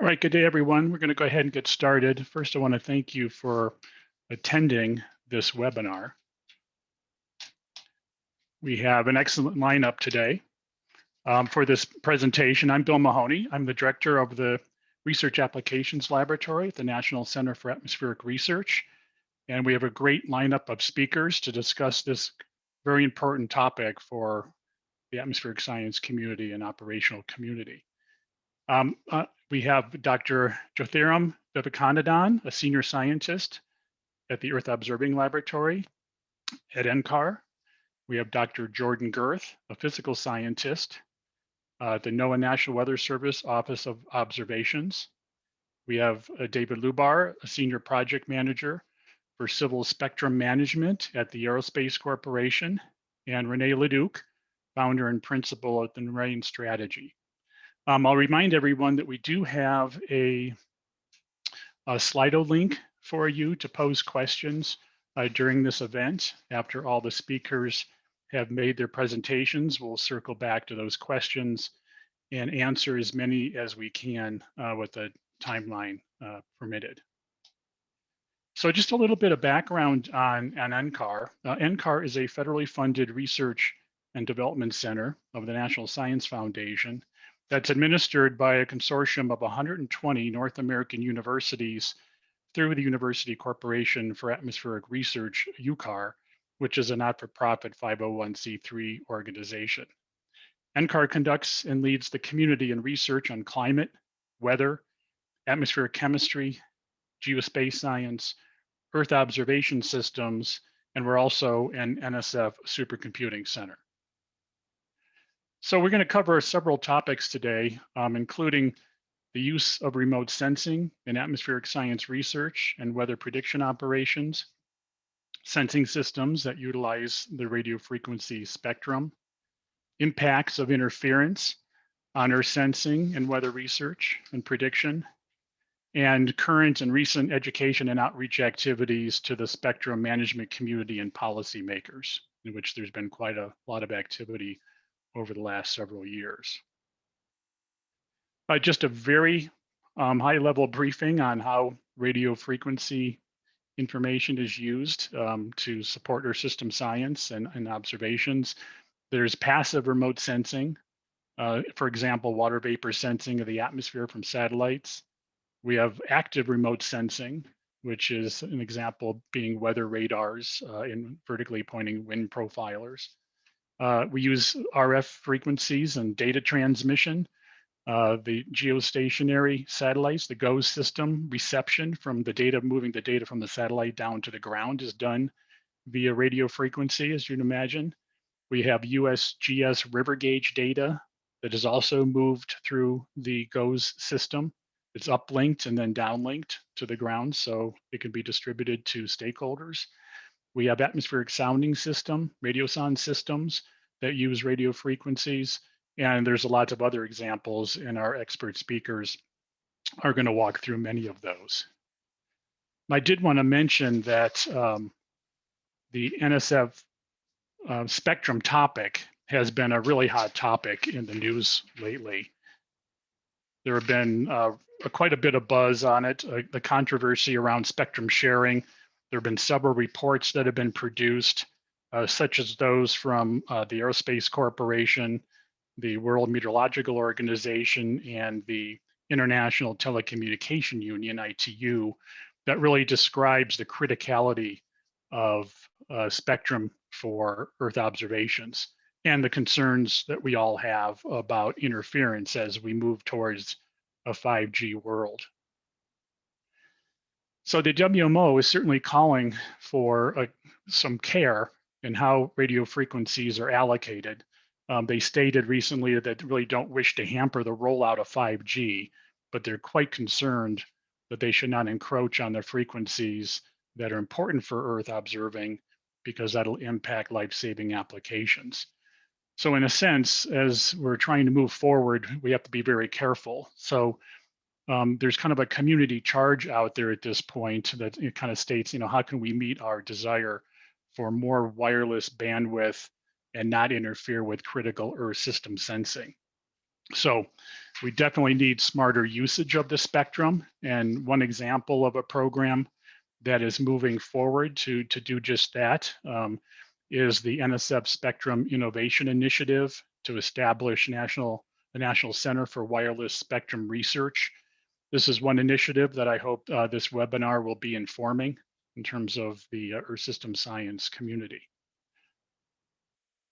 All right, good day, everyone. We're going to go ahead and get started. First, I want to thank you for attending this webinar. We have an excellent lineup today. Um, for this presentation, I'm Bill Mahoney. I'm the director of the Research Applications Laboratory at the National Center for Atmospheric Research. And we have a great lineup of speakers to discuss this very important topic for the atmospheric science community and operational community. Um, uh, we have Dr. Jyothiram Vivekanandan, a senior scientist at the Earth Observing Laboratory at NCAR. We have Dr. Jordan Gerth, a physical scientist uh, at the NOAA National Weather Service Office of Observations. We have uh, David Lubar, a senior project manager for civil spectrum management at the Aerospace Corporation, and Renee Leduc, founder and principal at the Marine Strategy. Um, I'll remind everyone that we do have a, a Slido link for you to pose questions uh, during this event. After all the speakers have made their presentations, we'll circle back to those questions and answer as many as we can uh, with the timeline uh, permitted. So just a little bit of background on, on NCAR. Uh, NCAR is a federally funded research and development center of the National Science Foundation that's administered by a consortium of 120 North American universities through the University Corporation for Atmospheric Research, UCAR, which is a not-for-profit 501c3 organization. NCAR conducts and leads the community in research on climate, weather, atmospheric chemistry, geospace science, Earth observation systems, and we're also an NSF supercomputing center. So we're going to cover several topics today, um, including the use of remote sensing in atmospheric science research and weather prediction operations, sensing systems that utilize the radio frequency spectrum, impacts of interference on earth sensing and weather research and prediction, and current and recent education and outreach activities to the spectrum management community and policymakers, in which there's been quite a lot of activity over the last several years. Uh, just a very um, high level briefing on how radio frequency information is used um, to support our system science and, and, observations. There's passive remote sensing, uh, for example, water vapor sensing of the atmosphere from satellites. We have active remote sensing, which is an example being weather radars uh, in vertically pointing wind profilers. Uh, we use RF frequencies and data transmission. Uh, the geostationary satellites, the GOES system reception from the data, moving the data from the satellite down to the ground is done via radio frequency, as you'd imagine. We have USGS river gauge data that is also moved through the GOES system. It's uplinked and then downlinked to the ground, so it can be distributed to stakeholders. We have atmospheric sounding system, radiosonde systems that use radio frequencies. And there's a lot of other examples and our expert speakers are gonna walk through many of those. I did wanna mention that um, the NSF uh, spectrum topic has been a really hot topic in the news lately. There have been uh, quite a bit of buzz on it, uh, the controversy around spectrum sharing, there have been several reports that have been produced, uh, such as those from uh, the Aerospace Corporation, the World Meteorological Organization, and the International Telecommunication Union, ITU, that really describes the criticality of uh, spectrum for Earth observations and the concerns that we all have about interference as we move towards a 5G world. So the WMO is certainly calling for uh, some care in how radio frequencies are allocated. Um, they stated recently that they really don't wish to hamper the rollout of 5G, but they're quite concerned that they should not encroach on the frequencies that are important for Earth observing because that'll impact life-saving applications. So in a sense, as we're trying to move forward, we have to be very careful. So um, there's kind of a community charge out there at this point that it kind of states, you know, how can we meet our desire for more wireless bandwidth and not interfere with critical Earth system sensing? So we definitely need smarter usage of the spectrum. And one example of a program that is moving forward to, to do just that um, is the NSF Spectrum Innovation Initiative to establish national the National Center for Wireless Spectrum Research. This is one initiative that I hope uh, this webinar will be informing in terms of the uh, Earth System Science community.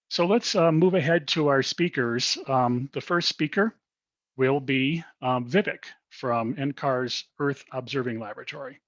So let's uh, move ahead to our speakers. Um, the first speaker will be um, Vivek from NCAR's Earth Observing Laboratory.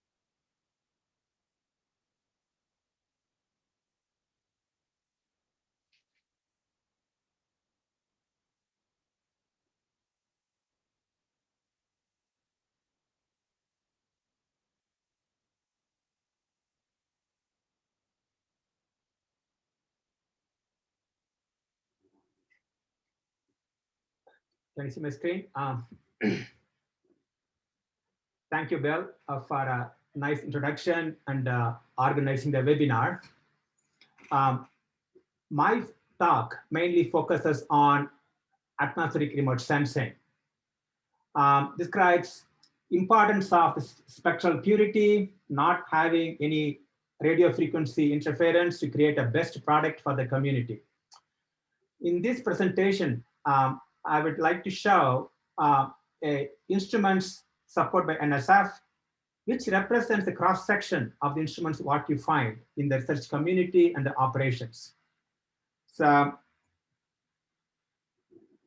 Can you see my screen? Um, thank you, Bill, uh, for a nice introduction and uh, organizing the webinar. Um, my talk mainly focuses on atmospheric remote sensing. Um, describes importance of spectral purity, not having any radio frequency interference to create a best product for the community. In this presentation, um, I would like to show uh, a instruments supported by NSF, which represents the cross section of the instruments what you find in the research community and the operations. So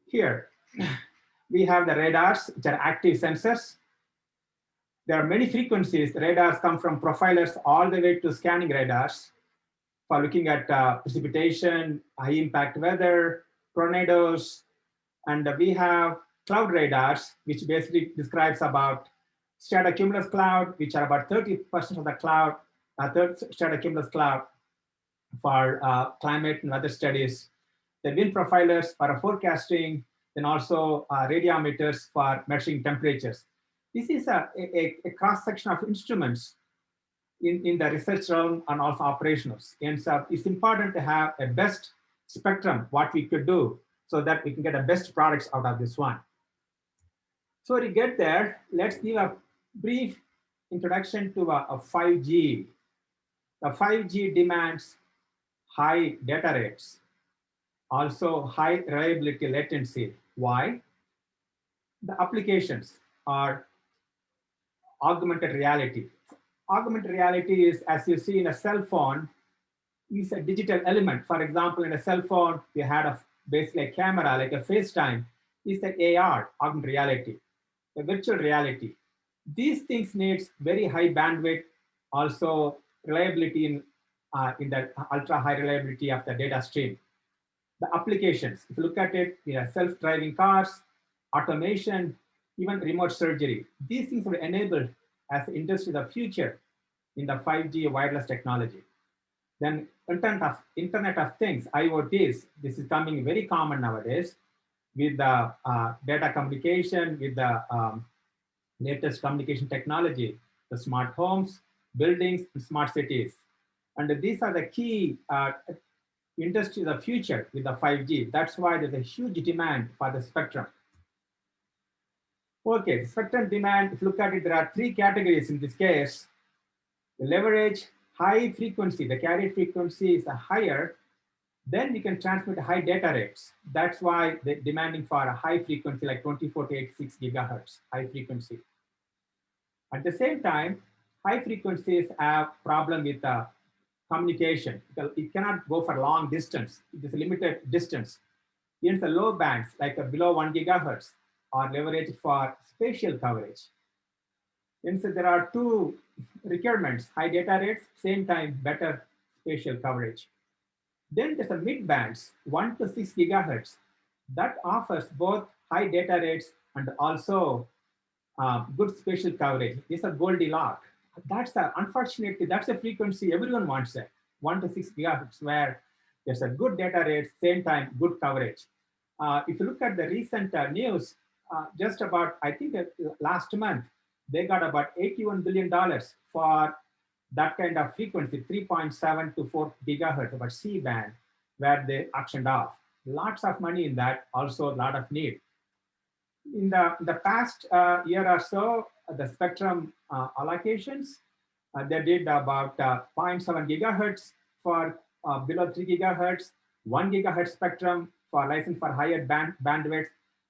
here we have the radars, which are active sensors. There are many frequencies. Radars come from profilers all the way to scanning radars for looking at uh, precipitation, high impact weather, tornadoes, and we have cloud radars, which basically describes about stratocumulus cloud, which are about 30% of the cloud, uh, stratocumulus cloud for uh, climate and weather studies. The wind profilers for forecasting, then also uh, radiometers for measuring temperatures. This is a, a, a cross-section of instruments in, in the research realm and also operationals. And so it's important to have a best spectrum, what we could do so that we can get the best products out of this one. So to get there, let's give a brief introduction to a, a 5G. The 5G demands high data rates, also high reliability latency. Why? The applications are augmented reality. Augmented reality is, as you see in a cell phone, is a digital element. For example, in a cell phone, you had a basically a camera, like a FaceTime, is the AR, augmented reality, the virtual reality. These things needs very high bandwidth, also reliability in, uh, in the ultra high reliability of the data stream. The applications, if you look at it, you know, self-driving cars, automation, even remote surgery. These things will enabled as the industry of the future in the 5G wireless technology. Then Internet of, Internet of Things, IoTs, this is coming very common nowadays with the uh, data communication, with the um, latest communication technology, the smart homes, buildings, smart cities. And these are the key uh, industries of the future with the 5G. That's why there's a huge demand for the spectrum. Okay, spectrum demand, if you look at it, there are three categories in this case. The leverage, high frequency, the carrier frequency is higher, then we can transmit high data rates. That's why they're demanding for a high frequency like 24 to 86 gigahertz, high frequency. At the same time, high frequencies have problem with uh, communication. Because it cannot go for long distance. It is limited distance. In the low bands, like below one gigahertz, are leveraged for spatial coverage. So there are two requirements, high data rates, same time better spatial coverage. Then there's a mid bands, one to six gigahertz, that offers both high data rates and also uh, good spatial coverage. It's a Goldilocks. That's a, unfortunately, that's a frequency everyone wants it, one to six gigahertz, where there's a good data rate, same time, good coverage. Uh, if you look at the recent uh, news, uh, just about, I think uh, last month, they got about $81 billion for that kind of frequency, 3.7 to 4 gigahertz, about C-band, where they auctioned off. Lots of money in that, also a lot of need. In the, the past uh, year or so, the spectrum uh, allocations, uh, they did about uh, 0.7 gigahertz for uh, below 3 gigahertz, 1 gigahertz spectrum for license for higher band bandwidth.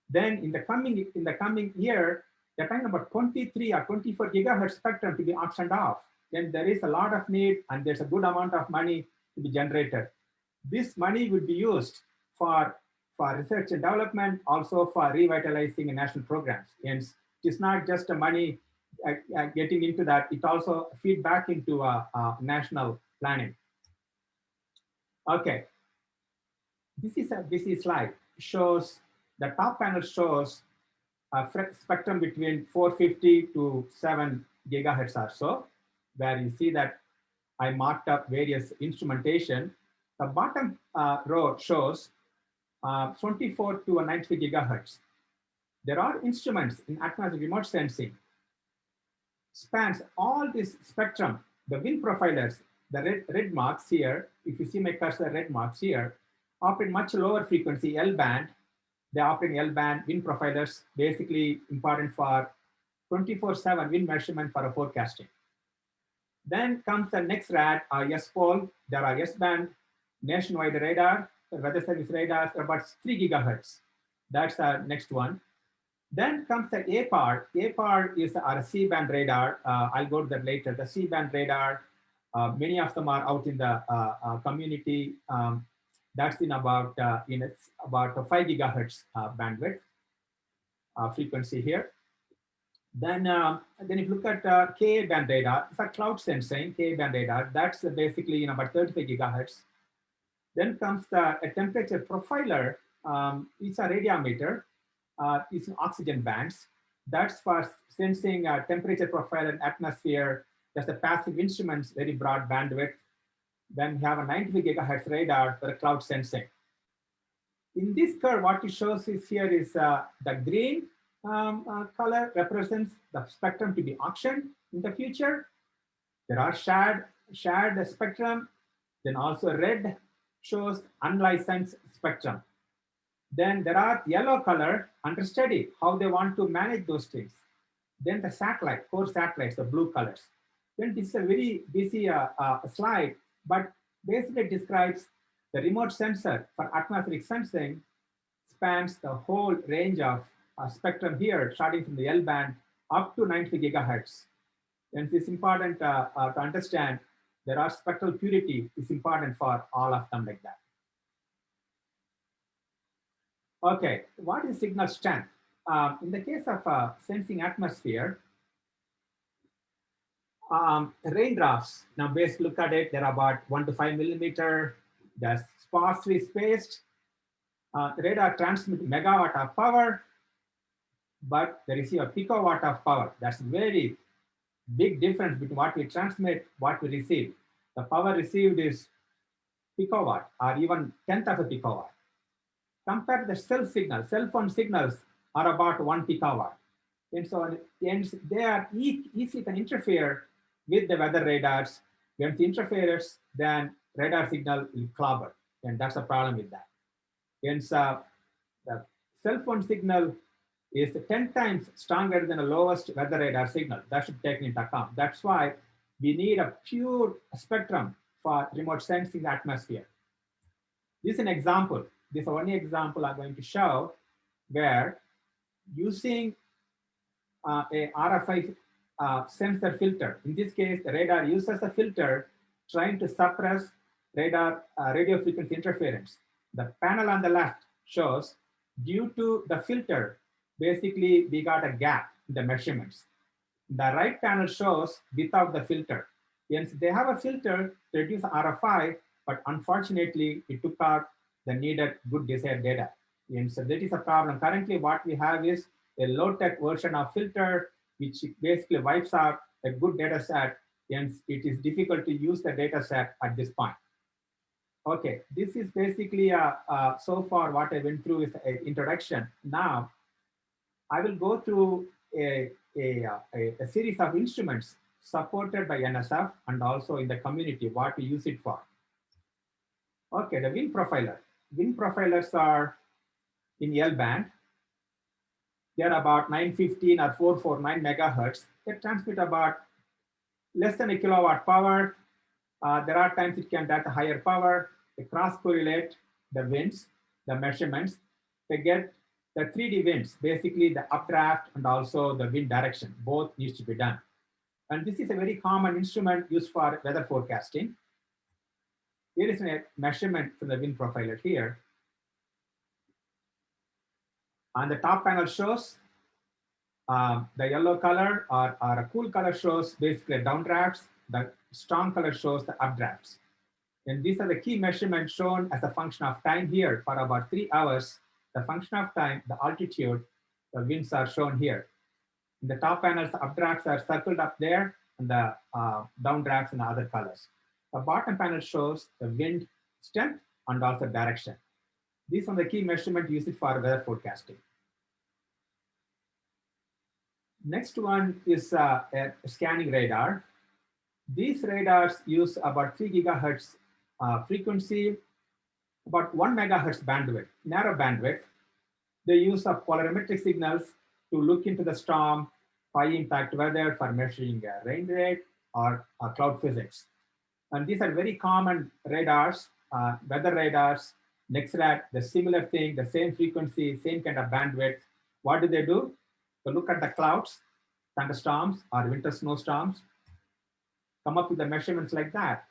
Then in the coming in the coming year, they're talking about 23 or 24 gigahertz spectrum to be auctioned off. Then there is a lot of need and there's a good amount of money to be generated. This money would be used for, for research and development, also for revitalizing national programs. And it's not just the money uh, uh, getting into that, it also feed back into uh, national planning. Okay, this is a busy slide. Shows the top panel shows a spectrum between 450 to 7 gigahertz or so, where you see that I marked up various instrumentation. The bottom uh, row shows uh, 24 to 90 gigahertz. There are instruments in atmospheric remote sensing spans all this spectrum, the wind profilers, the red, red marks here, if you see my cursor red marks here, operate much lower frequency L band. They operate L band wind profilers, basically important for 24-7 wind measurement for a forecasting. Then comes the next rad, uh, S-Pol. There are S-band nationwide radar, weather service radars, about 3 gigahertz. That's the next one. Then comes the APAR. APAR is our C-band radar. Uh, I'll go to that later. The C-band radar, uh, many of them are out in the uh, uh community. Um, that's in about uh, in it's about five gigahertz uh, bandwidth frequency here. Then, um, then if you look at uh, Ka band radar, it's a cloud sensing Ka band radar. That's basically in about 35 gigahertz. Then comes the temperature profiler. Um, it's a radiometer uh, is oxygen bands. That's for sensing uh, temperature profile and atmosphere. That's a passive instruments, very broad bandwidth. Then we have a 90 gigahertz radar for cloud sensing. In this curve, what it shows is here is uh, the green um, uh, color represents the spectrum to be auctioned in the future. There are shared, shared spectrum. Then also red shows unlicensed spectrum. Then there are yellow color under study, how they want to manage those things. Then the satellite, core satellites, the blue colors. Then this is a very busy uh, uh, slide, but basically describes the remote sensor for atmospheric sensing spans the whole range of uh, spectrum here, starting from the L band up to 90 gigahertz. And it's important uh, uh, to understand there are spectral purity is important for all of them like that. Okay, what is signal strength? Um, in the case of uh, sensing atmosphere, um, raindrops, now base look at it, they're about one to five millimeter, they're sparsely spaced. Uh, radar transmit megawatt of power, but they receive a picowatt of power. That's very big difference between what we transmit, what we receive. The power received is picowatt or even tenth of a picowatt. Compare the cell signal, cell phone signals are about one picowatt. And so and they are easy can interfere with the weather radars. When it interferes, then radar signal will clobber. And that's the problem with that. And so the cell phone signal is 10 times stronger than the lowest weather radar signal. That should be taken into account. That's why we need a pure spectrum for remote sensing atmosphere. This is an example this only example I'm going to show where using uh, a RFI uh, sensor filter, in this case, the radar uses a filter trying to suppress radar uh, radio frequency interference. The panel on the left shows due to the filter, basically we got a gap in the measurements. The right panel shows without the filter. Hence, they have a filter to reduce RFI, but unfortunately, it took out the needed good desired data. And so that is a problem. Currently, what we have is a low-tech version of filter, which basically wipes out a good data set, and it is difficult to use the data set at this point. Okay, this is basically uh, uh, so far what I went through is an introduction. Now, I will go through a, a, a, a series of instruments supported by NSF and also in the community, what we use it for. Okay, the wind profiler wind profilers are in L band. They're about 915 or 449 megahertz. They transmit about less than a kilowatt power. Uh, there are times it can get higher power. They cross correlate the winds, the measurements. They get the 3D winds, basically the updraft and also the wind direction, both needs to be done. And this is a very common instrument used for weather forecasting. Here is a measurement from the wind profiler here. On the top panel shows um, the yellow color or, or a cool color shows basically downdrafts. The strong color shows the updrafts. And these are the key measurements shown as a function of time here for about three hours. The function of time, the altitude, the winds are shown here. In the top panels, the updrafts are circled up there and the uh, downdrafts in the other colors. The bottom panel shows the wind strength and also direction. These are the key measurement used for weather forecasting. Next one is uh, a scanning radar. These radars use about 3 gigahertz uh, frequency, about 1 megahertz bandwidth, narrow bandwidth. They use of polarimetric signals to look into the storm, high impact weather for measuring uh, rain rate or uh, cloud physics. And these are very common radars, uh, weather radars, NEXRAD, the similar thing, the same frequency, same kind of bandwidth. What do they do? So look at the clouds, thunderstorms or winter snowstorms, come up with the measurements like that.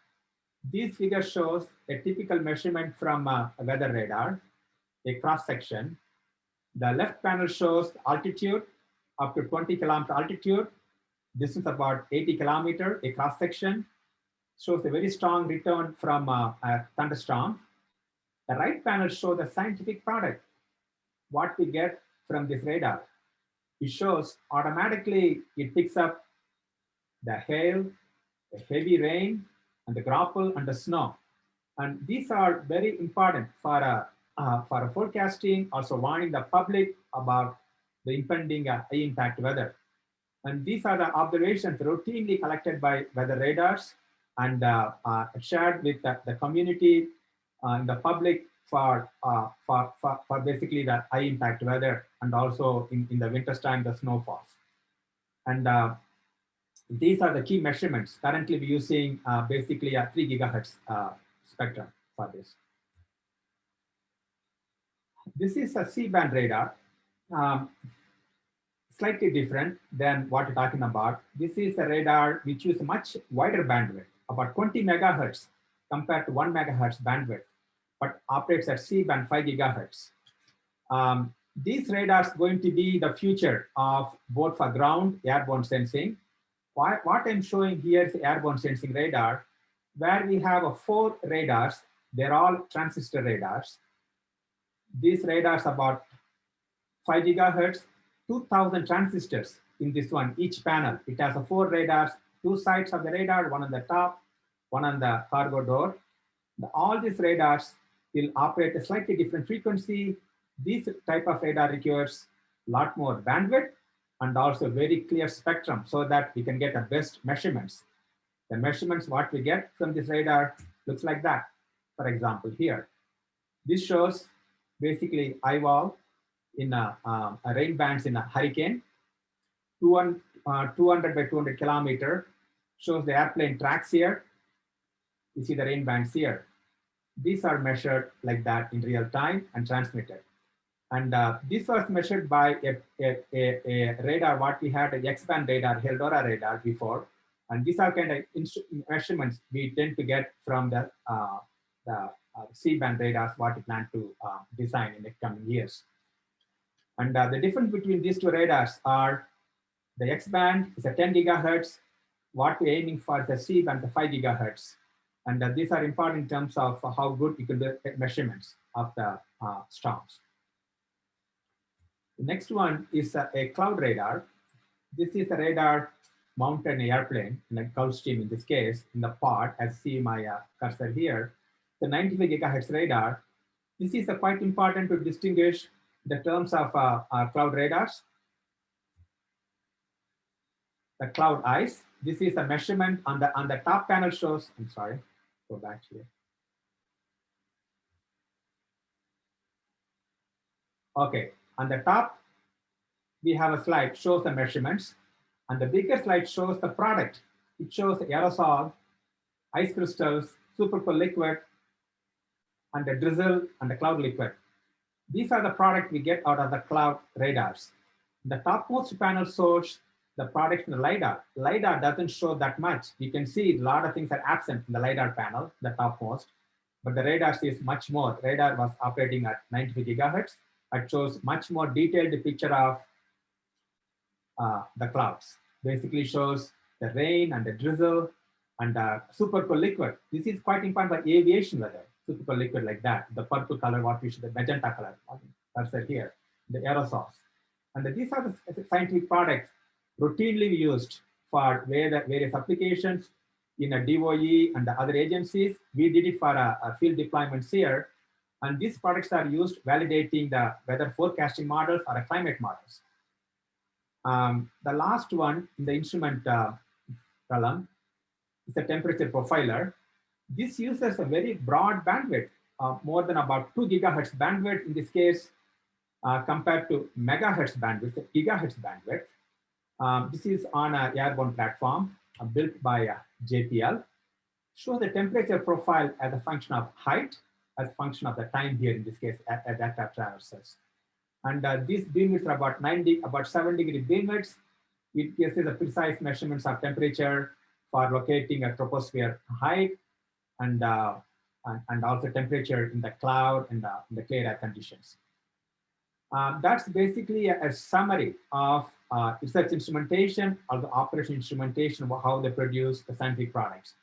This figure shows a typical measurement from a weather radar, a cross section. The left panel shows altitude up to 20 kilometer altitude. This is about 80 kilometer, a cross section. Shows a very strong return from uh, a thunderstorm. The right panel shows the scientific product, what we get from this radar it shows automatically it picks up the hail, the heavy rain, and the graupel and the snow. And these are very important for a, uh, for a forecasting, also warning the public about the impending uh, impact weather. And these are the observations routinely collected by weather radars and uh, uh shared with the, the community uh, the public for, uh, for, for, for, basically the high impact weather and also in, in the winter time, the snowfalls. And uh, these are the key measurements. Currently we're using uh, basically a three gigahertz uh, spectrum for this. This is a C-band radar. Um, slightly different than what you're talking about. This is a radar which uses much wider bandwidth, about 20 megahertz compared to one megahertz bandwidth but operates at C-band 5 gigahertz. Um, these radars going to be the future of both for ground airborne sensing. Why, what I'm showing here is airborne sensing radar, where we have a four radars. They're all transistor radars. These radars about 5 gigahertz, 2000 transistors in this one, each panel. It has a four radars, two sides of the radar, one on the top, one on the cargo door. All these radars will operate a slightly different frequency. This type of radar requires a lot more bandwidth and also very clear spectrum so that we can get the best measurements. The measurements what we get from this radar looks like that. For example, here, this shows basically eyewall in a, um, a rain bands in a hurricane. 200, uh, 200 by 200 kilometer shows the airplane tracks here. You see the rain bands here these are measured like that in real time and transmitted. And uh, this was measured by a, a, a, a, radar, what we had, a X-band radar, Eldora radar before. And these are kind of measurements we tend to get from the, uh, the uh, C-band radars, what we plan to uh, design in the coming years. And uh, the difference between these two radars are the X-band is a 10 gigahertz, what we're aiming for the C-band, the 5 gigahertz. And uh, these are important in terms of how good you can do measurements of the uh, storms. The next one is a, a cloud radar. This is a radar mounted an airplane, in a Gulfstream in this case, in the part, as see my uh, cursor here. The 95 gigahertz radar. This is uh, quite important to distinguish the terms of uh, cloud radars. The cloud ice. This is a measurement on the on the top panel shows. I'm sorry back here. Okay, on the top, we have a slide shows the measurements and the bigger slide shows the product. It shows aerosol, ice crystals, supercool liquid, and the drizzle and the cloud liquid. These are the product we get out of the cloud radars. The topmost panel shows the product in the LiDAR. LiDAR doesn't show that much. You can see a lot of things are absent in the LiDAR panel, the topmost, but the radar sees much more. Radar was operating at 93 gigahertz. It shows much more detailed picture of uh, the clouds. Basically shows the rain and the drizzle and uh, super cool liquid. This is quite important for aviation weather, super cool liquid like that, the purple color, what we should, the magenta color, that's it here, the aerosols. And these are the scientific products routinely used for various applications in a DOE and the other agencies. We did it for a, a field deployments here. And these products are used validating the weather forecasting models or climate models. Um, the last one in the instrument uh, column is a temperature profiler. This uses a very broad bandwidth, uh, more than about two gigahertz bandwidth in this case, uh, compared to megahertz bandwidth, gigahertz bandwidth. Um, this is on an airborne platform uh, built by uh, JPL. Show the temperature profile as a function of height, as a function of the time here in this case at, at that traverses. And uh, these beam widths are about 90, about 7 degree beam widths. It gives us a precise measurements of temperature for locating a troposphere height and, uh, and, and, also temperature in the cloud and the, in the clear air conditions. Um, that's basically a, a summary of uh, research instrumentation or the operation instrumentation, how they produce the scientific products.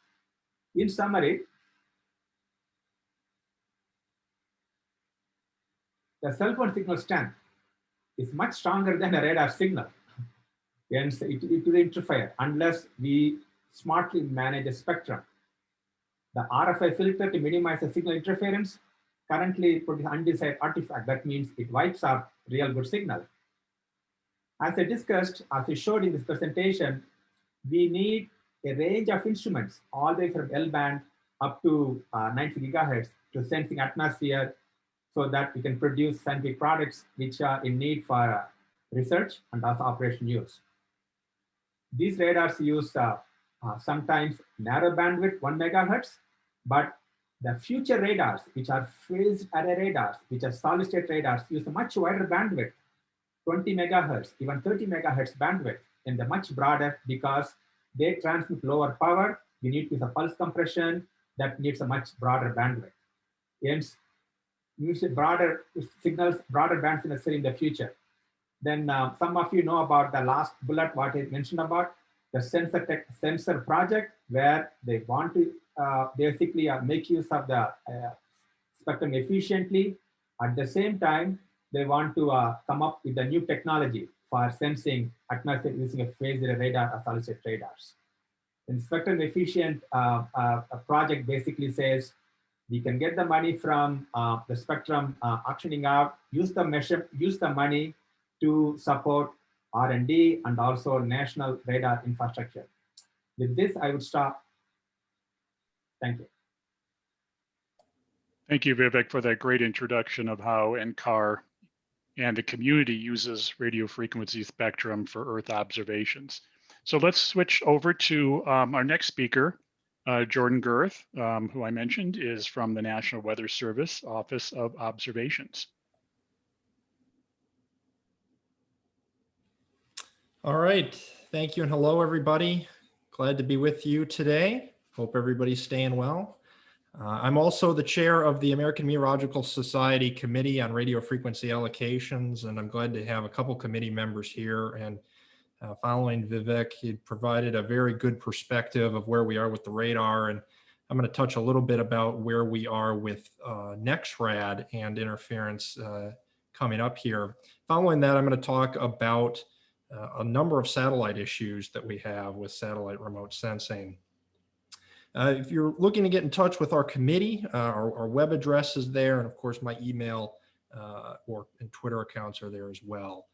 In summary, the cell phone signal strength is much stronger than a radar signal. And it, it will interfere unless we smartly manage the spectrum. The RFI filter to minimize the signal interference currently produces undesired artifact. That means it wipes out real good signal. As I discussed, as I showed in this presentation, we need a range of instruments all the way from L band up to uh, 90 gigahertz to sensing atmosphere so that we can produce scientific products which are in need for uh, research and also operation use. These radars use uh, uh, sometimes narrow bandwidth, one megahertz, but the future radars, which are phased array radars, which are solid state radars, use a much wider bandwidth, 20 megahertz, even 30 megahertz bandwidth, and they're much broader because they transmit lower power. You need use a pulse compression that needs a much broader bandwidth. Hence, use broader signals, broader bands necessary in the future. Then uh, some of you know about the last bullet, what I mentioned about the sensor tech sensor project, where they want to uh, basically uh, make use of the uh, spectrum efficiently. At the same time, they want to uh, come up with a new technology for sensing atmosphere using a phased radar or solid radars. And spectrum efficient uh, project basically says we can get the money from uh, the spectrum uh, auctioning out, use the measure, use the money to support R&D and also national radar infrastructure. With this, I would stop. Thank you. Thank you, Vivek, for that great introduction of how NCAR and the community uses radio frequency spectrum for Earth observations. So let's switch over to um, our next speaker, uh, Jordan Gerth, um, who I mentioned, is from the National Weather Service Office of Observations. All right. Thank you and hello, everybody. Glad to be with you today. Hope everybody's staying well. Uh, I'm also the chair of the American Meteorological Society Committee on Radio Frequency Allocations, and I'm glad to have a couple committee members here and uh, following Vivek, he provided a very good perspective of where we are with the radar. And I'm going to touch a little bit about where we are with uh, NEXRAD and interference uh, coming up here. Following that, I'm going to talk about uh, a number of satellite issues that we have with satellite remote sensing. Uh, if you're looking to get in touch with our committee, uh, our, our, web address is there. And of course, my email or and Twitter accounts are there as well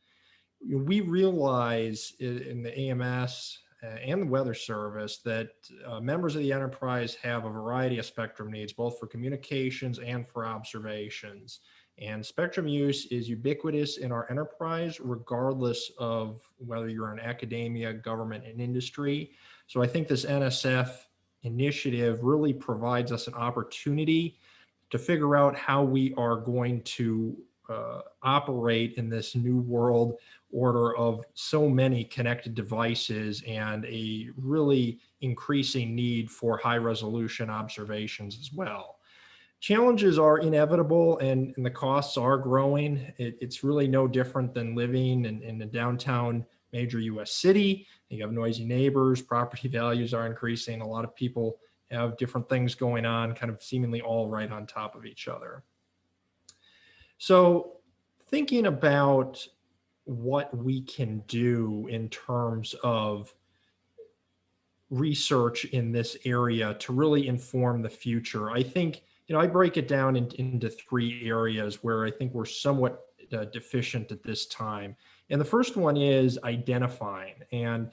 we realize in the AMS uh, and the Weather Service that uh, members of the enterprise have a variety of spectrum needs, both for communications and for observations. And spectrum use is ubiquitous in our enterprise, regardless of whether you're in academia, government, and industry. So I think this NSF initiative really provides us an opportunity to figure out how we are going to uh, operate in this new world order of so many connected devices and a really increasing need for high resolution observations as well. Challenges are inevitable and, and the costs are growing. It, it's really no different than living in, in a downtown major US city. You have noisy neighbors, property values are increasing. A lot of people have different things going on, kind of seemingly all right on top of each other. So thinking about what we can do in terms of research in this area to really inform the future. I think, you know, I break it down in, into three areas where I think we're somewhat uh, deficient at this time. And the first one is identifying. And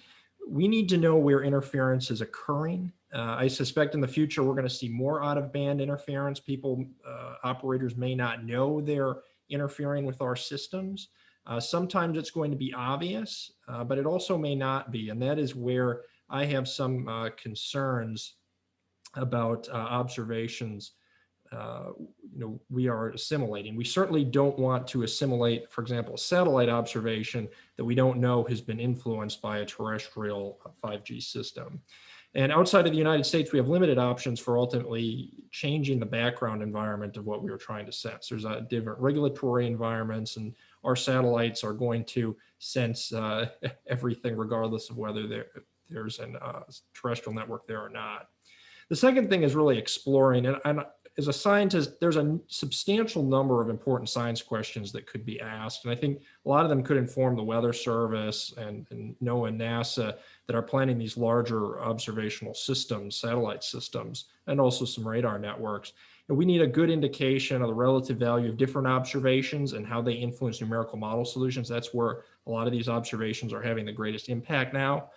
we need to know where interference is occurring. Uh, I suspect in the future, we're going to see more out of band interference. People, uh, operators may not know they're interfering with our systems. Uh, sometimes it's going to be obvious, uh, but it also may not be. And that is where I have some uh, concerns about uh, observations you know, we are assimilating. We certainly don't want to assimilate, for example, a satellite observation that we don't know has been influenced by a terrestrial 5G uh, system. And outside of the United States, we have limited options for ultimately changing the background environment of what we were trying to sense. There's a different regulatory environments and our satellites are going to sense uh, everything regardless of whether there, there's a uh, terrestrial network there or not. The second thing is really exploring, and, and as a scientist, there's a substantial number of important science questions that could be asked. And I think a lot of them could inform the Weather Service and, and NOAA and NASA that are planning these larger observational systems, satellite systems, and also some radar networks. And we need a good indication of the relative value of different observations and how they influence numerical model solutions. That's where a lot of these observations are having the greatest impact now.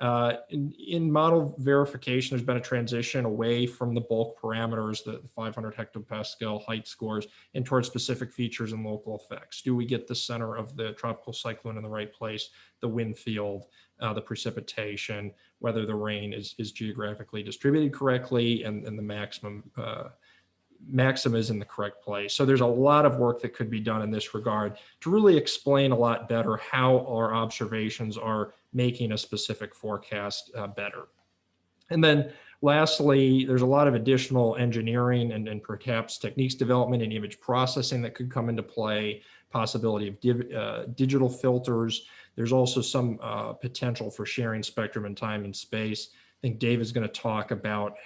Uh, in, in, model verification, there's been a transition away from the bulk parameters, the 500 hectopascal height scores, and towards specific features and local effects. Do we get the center of the tropical cyclone in the right place, the wind field, uh, the precipitation, whether the rain is, is geographically distributed correctly, and, and the maximum uh, maxima is in the correct place. So there's a lot of work that could be done in this regard to really explain a lot better how our observations are making a specific forecast uh, better. And then lastly, there's a lot of additional engineering and, and perhaps techniques development and image processing that could come into play, possibility of div, uh, digital filters. There's also some uh, potential for sharing spectrum in time and space. I think Dave is going to talk about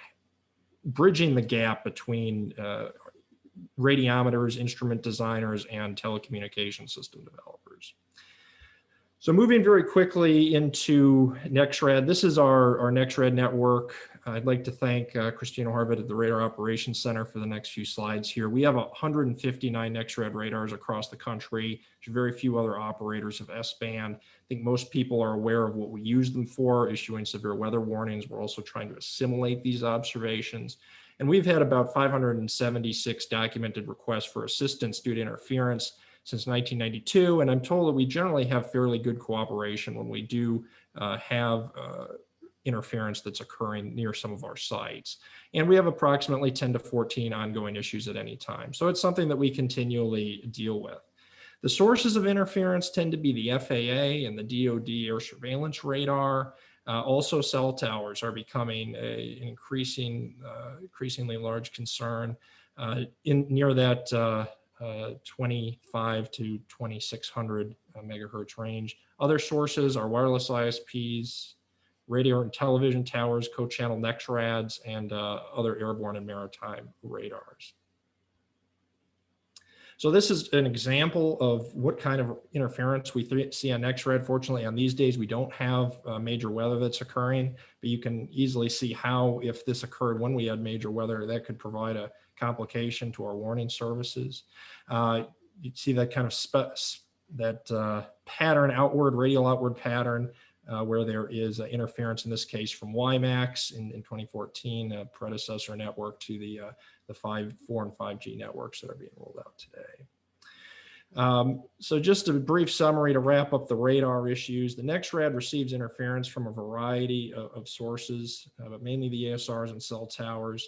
bridging the gap between uh, radiometers, instrument designers, and telecommunication system developers. So moving very quickly into NexRad, this is our, our NexRad network. I'd like to thank uh, Christina Harvett at the Radar Operations Center for the next few slides here. We have 159 NexRad radars across the country. There's very few other operators of S-band. I think most people are aware of what we use them for, issuing severe weather warnings. We're also trying to assimilate these observations. And we've had about 576 documented requests for assistance due to interference since 1992. And I'm told that we generally have fairly good cooperation when we do uh, have uh, interference that's occurring near some of our sites. And we have approximately 10 to 14 ongoing issues at any time. So it's something that we continually deal with. The sources of interference tend to be the FAA and the DoD air surveillance radar. Uh, also, cell towers are becoming a, an increasing, uh, increasingly large concern. Uh, in near that uh, uh, 25 to 2600 uh, megahertz range. Other sources are wireless ISPs, radio and television towers, co-channel NEXRADs, and uh, other airborne and maritime radars. So this is an example of what kind of interference we see on NEXRAD. Fortunately, on these days, we don't have uh, major weather that's occurring, but you can easily see how if this occurred when we had major weather, that could provide a complication to our warning services. Uh, you see that kind of that uh, pattern, outward, radial outward pattern, uh, where there is interference in this case from WiMAX in, in 2014, a predecessor network to the, uh, the 5, 4 and 5G networks that are being rolled out today. Um, so just a brief summary to wrap up the radar issues. The NexRad receives interference from a variety of, of sources, uh, but mainly the ASRs and cell towers.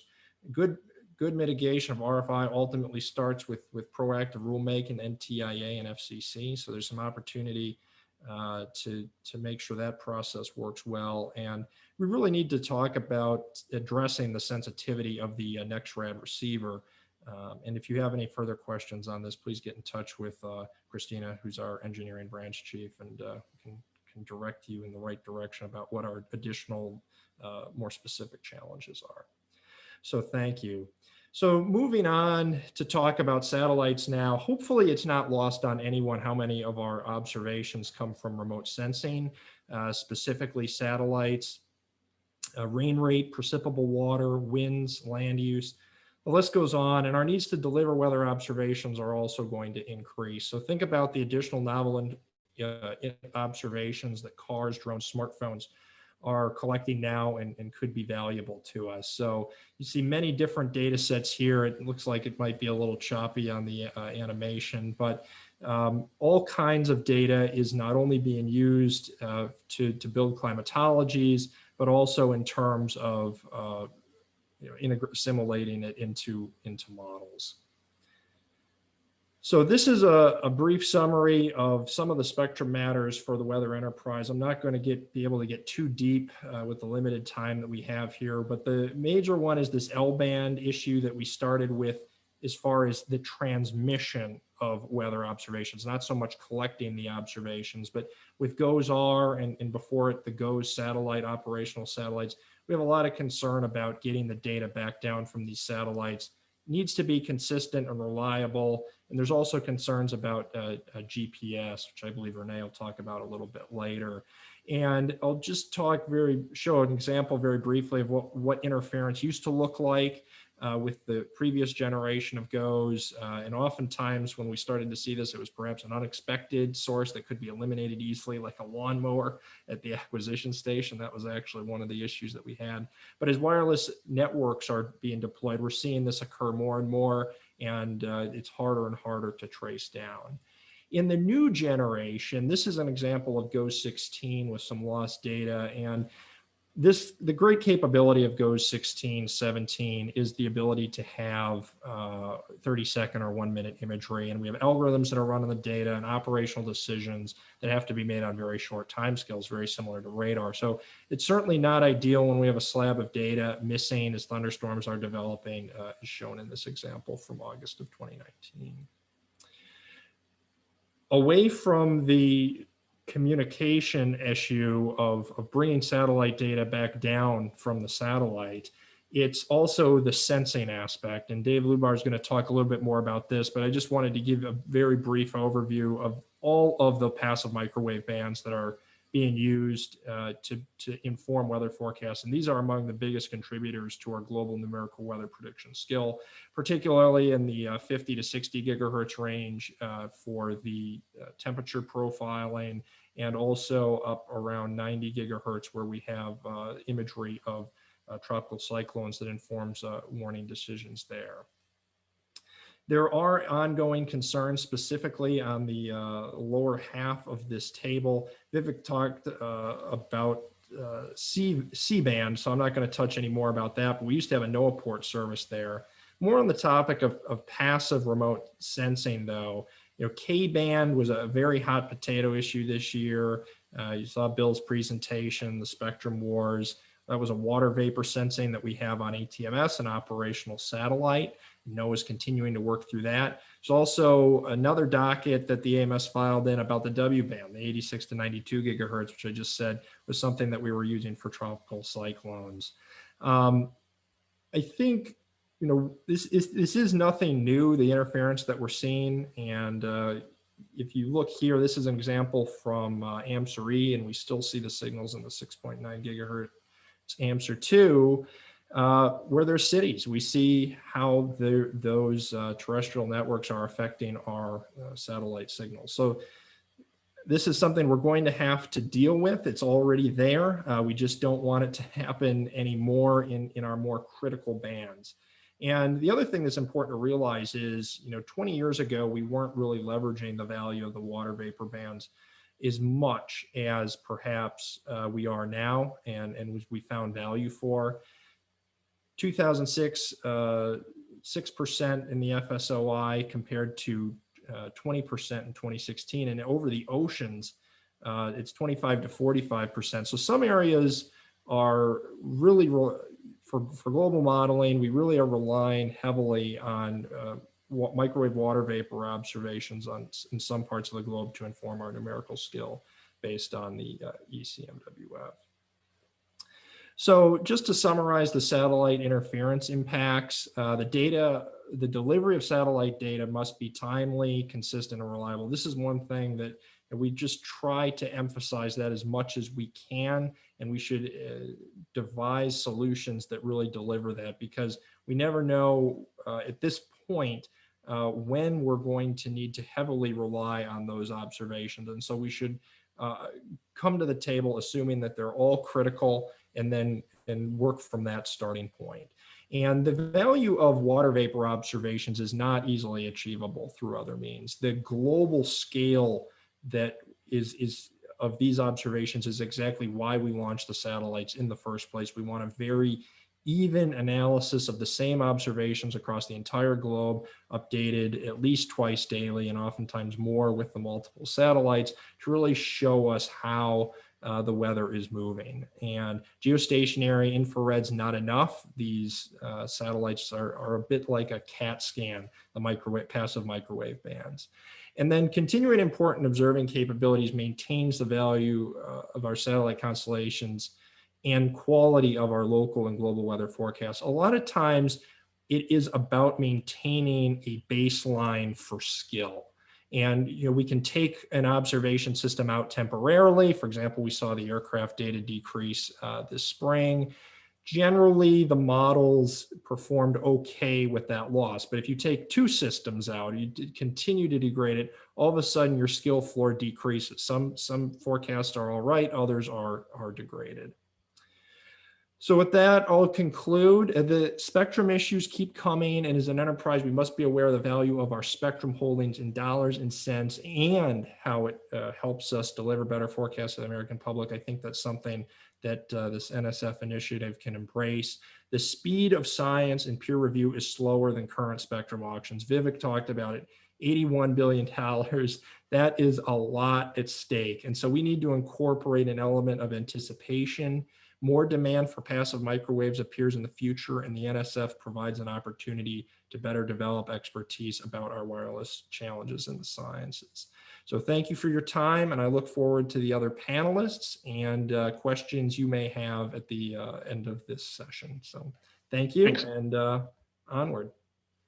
Good, good mitigation of RFI ultimately starts with, with proactive rulemaking, NTIA and FCC. So there's some opportunity uh, to, to make sure that process works well. And we really need to talk about addressing the sensitivity of the uh, NexRad receiver. Um, and if you have any further questions on this, please get in touch with uh, Christina, who's our engineering branch chief, and uh, can, can direct you in the right direction about what our additional, uh, more specific challenges are. So thank you. So moving on to talk about satellites now, hopefully it's not lost on anyone how many of our observations come from remote sensing, uh, specifically satellites, uh, rain rate, precipitable water, winds, land use. The list goes on and our needs to deliver weather observations are also going to increase. So think about the additional novel and uh, observations that cars, drones, smartphones are collecting now and, and could be valuable to us. So you see many different data sets here. It looks like it might be a little choppy on the uh, animation, but um, all kinds of data is not only being used uh, to, to build climatologies, but also in terms of uh, you know, assimilating it into, into models. So this is a, a, brief summary of some of the spectrum matters for the weather enterprise. I'm not going to get be able to get too deep uh, with the limited time that we have here, but the major one is this L-band issue that we started with as far as the transmission of weather observations, not so much collecting the observations, but with GOES-R and, and before it, the GOES satellite operational satellites, we have a lot of concern about getting the data back down from these satellites needs to be consistent and reliable. And there's also concerns about uh, GPS, which I believe Renee will talk about a little bit later. And I'll just talk very, show an example very briefly of what, what interference used to look like uh, with the previous generation of GOES. Uh, and oftentimes when we started to see this, it was perhaps an unexpected source that could be eliminated easily, like a lawnmower at the acquisition station. That was actually one of the issues that we had. But as wireless networks are being deployed, we're seeing this occur more and more, and uh, it's harder and harder to trace down. In the new generation, this is an example of GOES 16 with some lost data. And this the great capability of GOES 16, 17 is the ability to have uh, 30 second or one minute imagery. And we have algorithms that are running the data and operational decisions that have to be made on very short timescales, very similar to radar. So it's certainly not ideal when we have a slab of data missing as thunderstorms are developing, uh, as shown in this example from August of 2019. Away from the communication issue of, of bringing satellite data back down from the satellite. It's also the sensing aspect, and Dave Lubar is going to talk a little bit more about this, but I just wanted to give a very brief overview of all of the passive microwave bands that are being used uh, to, to inform weather forecasts. And these are among the biggest contributors to our global numerical weather prediction skill, particularly in the uh, 50 to 60 gigahertz range uh, for the uh, temperature profiling, and also up around 90 gigahertz where we have uh, imagery of uh, tropical cyclones that informs warning decisions there. There are ongoing concerns specifically on the uh, lower half of this table. Vivek talked uh, about uh, C, C-band, so I'm not going to touch any more about that, but we used to have a NOAAPort service there. More on the topic of, of passive remote sensing though, you know, K-band was a very hot potato issue this year. Uh, you saw Bill's presentation, the spectrum wars. That was a water vapor sensing that we have on ATMS, an operational satellite. NOAA is continuing to work through that. There's also another docket that the AMS filed in about the W band, the 86 to 92 gigahertz, which I just said was something that we were using for tropical cyclones. Um, I think, you know, this is, this is nothing new, the interference that we're seeing. And uh, if you look here, this is an example from uh, AMSR-E, and we still see the signals in the 6.9 gigahertz AMSR 2 uh, where there's cities. We see how the, those uh, terrestrial networks are affecting our uh, satellite signals. So this is something we're going to have to deal with. It's already there. Uh, we just don't want it to happen anymore in, in our more critical bands. And the other thing that's important to realize is, you know, 20 years ago, we weren't really leveraging the value of the water vapor bands as much as perhaps uh, we are now and, and we found value for. 2006, uh, 6% in the FSOI compared to uh, 20% in 2016. And over the oceans, uh, it's 25 to 45%. So some areas are really, for, for global modeling, we really are relying heavily on uh, microwave water vapor observations on in some parts of the globe to inform our numerical skill based on the uh, ECMWF. So just to summarize the satellite interference impacts, uh, the data, the delivery of satellite data must be timely, consistent, and reliable. This is one thing that we just try to emphasize that as much as we can, and we should uh, devise solutions that really deliver that because we never know uh, at this point uh, when we're going to need to heavily rely on those observations. And so we should uh, come to the table assuming that they're all critical and then and work from that starting point. And the value of water vapor observations is not easily achievable through other means. The global scale that is, is of these observations is exactly why we launched the satellites in the first place. We want a very even analysis of the same observations across the entire globe, updated at least twice daily and oftentimes more with the multiple satellites to really show us how uh, the weather is moving. And geostationary infrared's not enough. These uh, satellites are, are a bit like a CAT scan, the microwave, passive microwave bands. And then continuing important observing capabilities maintains the value uh, of our satellite constellations and quality of our local and global weather forecasts. A lot of times it is about maintaining a baseline for skill. And you know, we can take an observation system out temporarily. For example, we saw the aircraft data decrease uh, this spring. Generally, the models performed okay with that loss. But if you take two systems out, you continue to degrade it, all of a sudden your skill floor decreases. Some, some forecasts are all right, others are, are degraded. So with that, I'll conclude. Uh, the spectrum issues keep coming, and as an enterprise, we must be aware of the value of our spectrum holdings in dollars and cents and how it uh, helps us deliver better forecasts to the American public. I think that's something that uh, this NSF initiative can embrace. The speed of science and peer review is slower than current spectrum auctions. Vivek talked about it, $81 billion. That is a lot at stake. And so we need to incorporate an element of anticipation more demand for passive microwaves appears in the future and the NSF provides an opportunity to better develop expertise about our wireless challenges in the sciences. So thank you for your time and I look forward to the other panelists and uh, questions you may have at the uh, end of this session. So thank you Thanks. and uh, onward.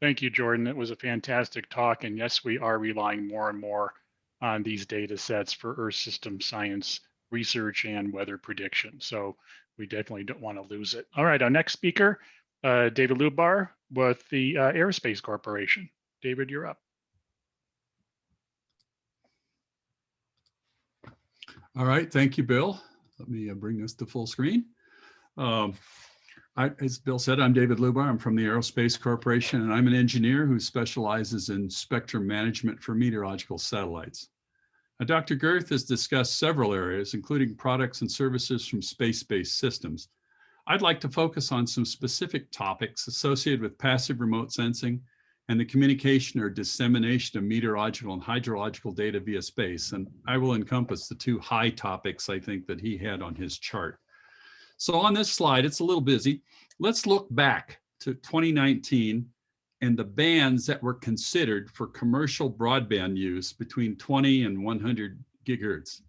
Thank you, Jordan. It was a fantastic talk. And yes, we are relying more and more on these data sets for Earth system science research and weather prediction. So we definitely don't want to lose it. All right, our next speaker, uh, David Lubar with the uh, Aerospace Corporation. David, you're up. All right, thank you, Bill. Let me uh, bring this to full screen. Um, I, as Bill said, I'm David Lubar. I'm from the Aerospace Corporation, and I'm an engineer who specializes in spectrum management for meteorological satellites. Dr. Gerth has discussed several areas, including products and services from space-based systems. I'd like to focus on some specific topics associated with passive remote sensing and the communication or dissemination of meteorological and hydrological data via space. And I will encompass the two high topics I think that he had on his chart. So on this slide, it's a little busy. Let's look back to 2019 and the bands that were considered for commercial broadband use between 20 and 100 gigahertz.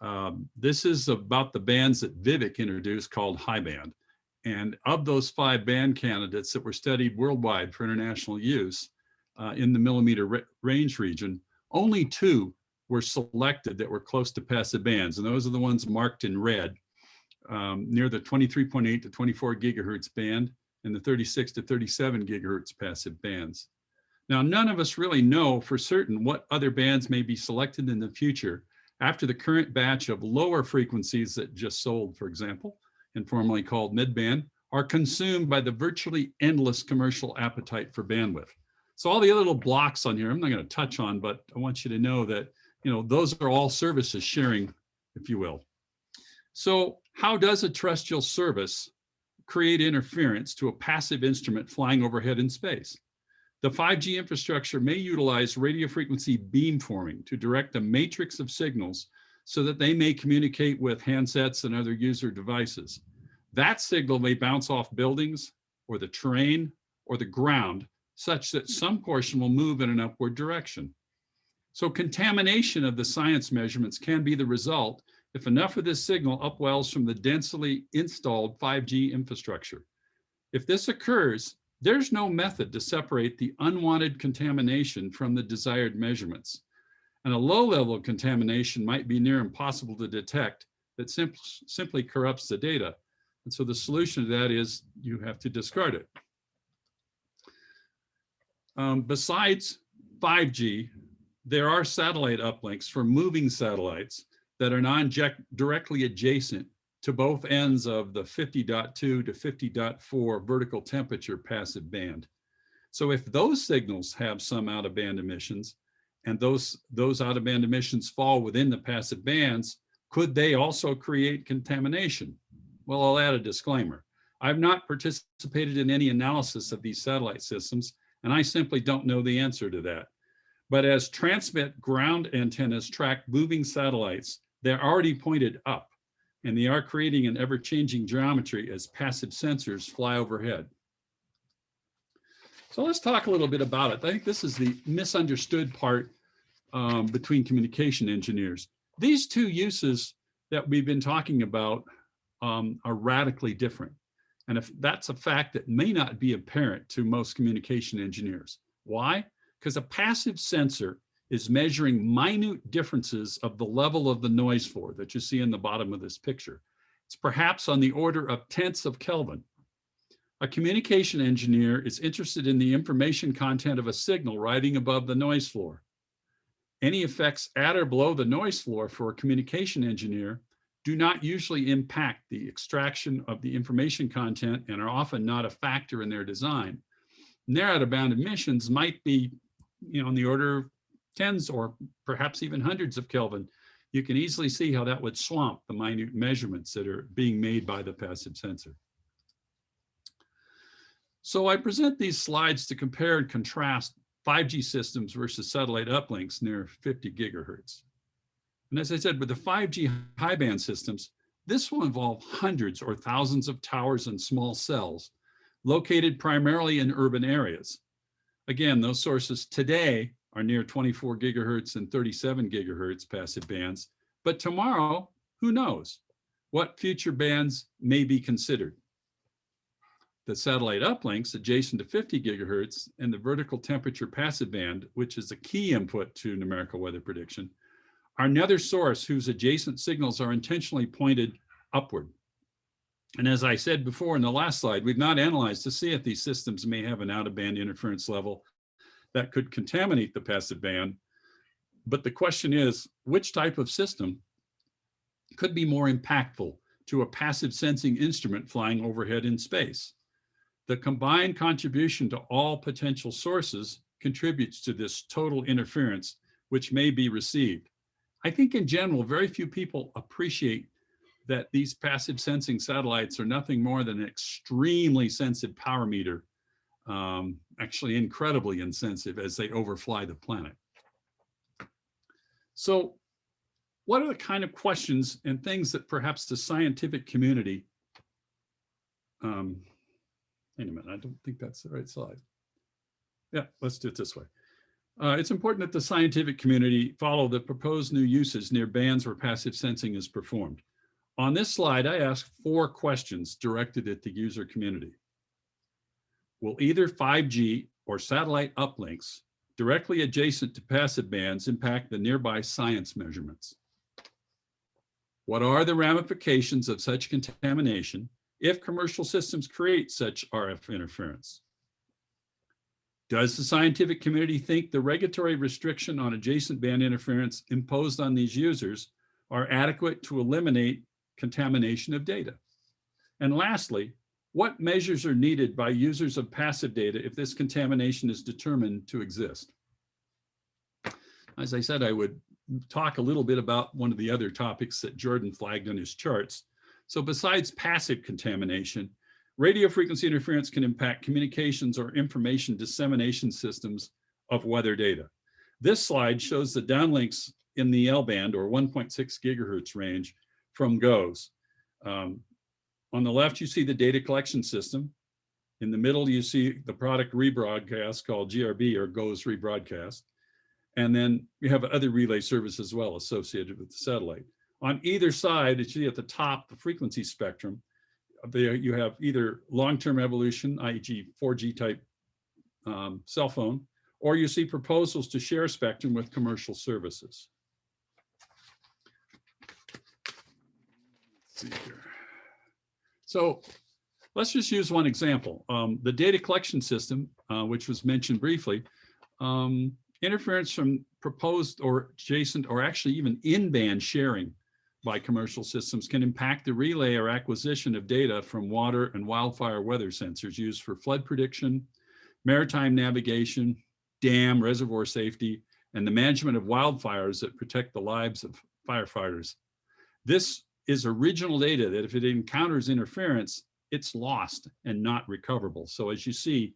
Um, this is about the bands that Vivek introduced called high band. And of those five band candidates that were studied worldwide for international use uh, in the millimeter range region, only two were selected that were close to passive bands. And those are the ones marked in red um, near the 23.8 to 24 gigahertz band in the 36 to 37 gigahertz passive bands. Now, none of us really know for certain what other bands may be selected in the future after the current batch of lower frequencies that just sold, for example, informally called midband, are consumed by the virtually endless commercial appetite for bandwidth. So all the other little blocks on here, I'm not going to touch on, but I want you to know that, you know, those are all services sharing, if you will. So how does a terrestrial service create interference to a passive instrument flying overhead in space? The 5G infrastructure may utilize radio frequency beamforming to direct a matrix of signals so that they may communicate with handsets and other user devices. That signal may bounce off buildings or the terrain or the ground such that some portion will move in an upward direction. So contamination of the science measurements can be the result if enough of this signal upwells from the densely installed 5G infrastructure. If this occurs, there's no method to separate the unwanted contamination from the desired measurements. And a low level of contamination might be near impossible to detect that simp simply corrupts the data. And so the solution to that is you have to discard it. Um, besides 5G, there are satellite uplinks for moving satellites that are non-directly adjacent to both ends of the 50.2 to 50.4 vertical temperature passive band. So if those signals have some out of band emissions and those, those out of band emissions fall within the passive bands, could they also create contamination? Well, I'll add a disclaimer. I've not participated in any analysis of these satellite systems, and I simply don't know the answer to that. But as transmit ground antennas track moving satellites, they're already pointed up and they are creating an ever-changing geometry as passive sensors fly overhead. So let's talk a little bit about it. I think this is the misunderstood part um, between communication engineers. These two uses that we've been talking about um, are radically different. And if that's a fact that may not be apparent to most communication engineers. Why? Because a passive sensor is measuring minute differences of the level of the noise floor that you see in the bottom of this picture. It's perhaps on the order of tenths of Kelvin. A communication engineer is interested in the information content of a signal riding above the noise floor. Any effects at or below the noise floor for a communication engineer do not usually impact the extraction of the information content and are often not a factor in their design. Their out-of-bound emissions might be you know, on the order of tens or perhaps even hundreds of Kelvin, you can easily see how that would swamp the minute measurements that are being made by the passive sensor. So I present these slides to compare and contrast 5G systems versus satellite uplinks near 50 gigahertz. And as I said, with the 5G high band systems, this will involve hundreds or thousands of towers and small cells located primarily in urban areas. Again, those sources today are near 24 gigahertz and 37 gigahertz passive bands. But tomorrow, who knows what future bands may be considered. The satellite uplinks adjacent to 50 gigahertz and the vertical temperature passive band, which is a key input to numerical weather prediction, are another source whose adjacent signals are intentionally pointed upward. And as I said before in the last slide, we've not analyzed to see if these systems may have an out of band interference level that could contaminate the passive band. But the question is, which type of system could be more impactful to a passive sensing instrument flying overhead in space? The combined contribution to all potential sources contributes to this total interference, which may be received. I think in general, very few people appreciate that these passive sensing satellites are nothing more than an extremely sensitive power meter um, actually incredibly insensitive as they overfly the planet. So what are the kind of questions and things that perhaps the scientific community, um, wait a minute, I don't think that's the right slide. Yeah, let's do it this way. Uh, it's important that the scientific community follow the proposed new uses near bands where passive sensing is performed. On this slide, I ask four questions directed at the user community will either 5G or satellite uplinks directly adjacent to passive bands impact the nearby science measurements? What are the ramifications of such contamination if commercial systems create such RF interference? Does the scientific community think the regulatory restriction on adjacent band interference imposed on these users are adequate to eliminate contamination of data? And lastly, What measures are needed by users of passive data if this contamination is determined to exist? As I said, I would talk a little bit about one of the other topics that Jordan flagged on his charts. So besides passive contamination, radio frequency interference can impact communications or information dissemination systems of weather data. This slide shows the downlinks in the L band or 1.6 gigahertz range from GOES. Um, on the left, you see the data collection system. In the middle, you see the product rebroadcast called GRB or GOES rebroadcast. And then you have other relay services as well associated with the satellite. On either side, you see at the top, the frequency spectrum, there you have either long-term evolution, i.e. 4G type um, cell phone, or you see proposals to share spectrum with commercial services. Let's see here. So let's just use one example. Um, the data collection system, uh, which was mentioned briefly, um, interference from proposed or adjacent or actually even in-band sharing by commercial systems can impact the relay or acquisition of data from water and wildfire weather sensors used for flood prediction, maritime navigation, dam, reservoir safety, and the management of wildfires that protect the lives of firefighters. This is original data that if it encounters interference, it's lost and not recoverable. So as you see,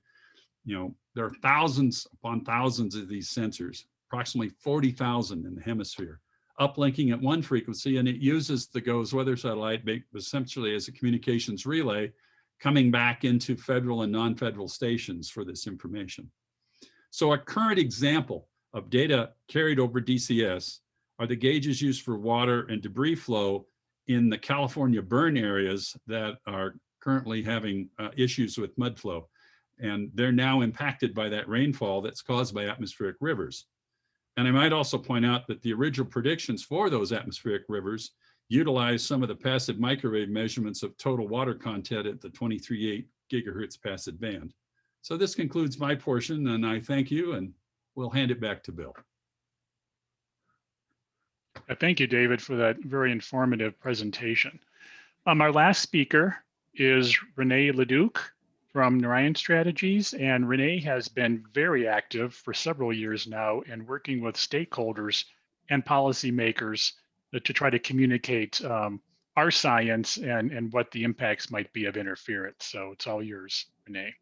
you know, there are thousands upon thousands of these sensors, approximately 40,000 in the hemisphere, uplinking at one frequency, and it uses the GOES weather satellite essentially as a communications relay coming back into federal and non-federal stations for this information. So a current example of data carried over DCS are the gauges used for water and debris flow in the California burn areas that are currently having uh, issues with mud flow. And they're now impacted by that rainfall that's caused by atmospheric rivers. And I might also point out that the original predictions for those atmospheric rivers utilize some of the passive microwave measurements of total water content at the 23.8 gigahertz passive band. So this concludes my portion and I thank you and we'll hand it back to Bill. Uh, Thank you, David, for that very informative presentation. Um, our last speaker is Renee Leduc from Narayan Strategies, and Renee has been very active for several years now in working with stakeholders and policymakers uh, to try to communicate um, our science and, and what the impacts might be of interference. So it's all yours, Renee.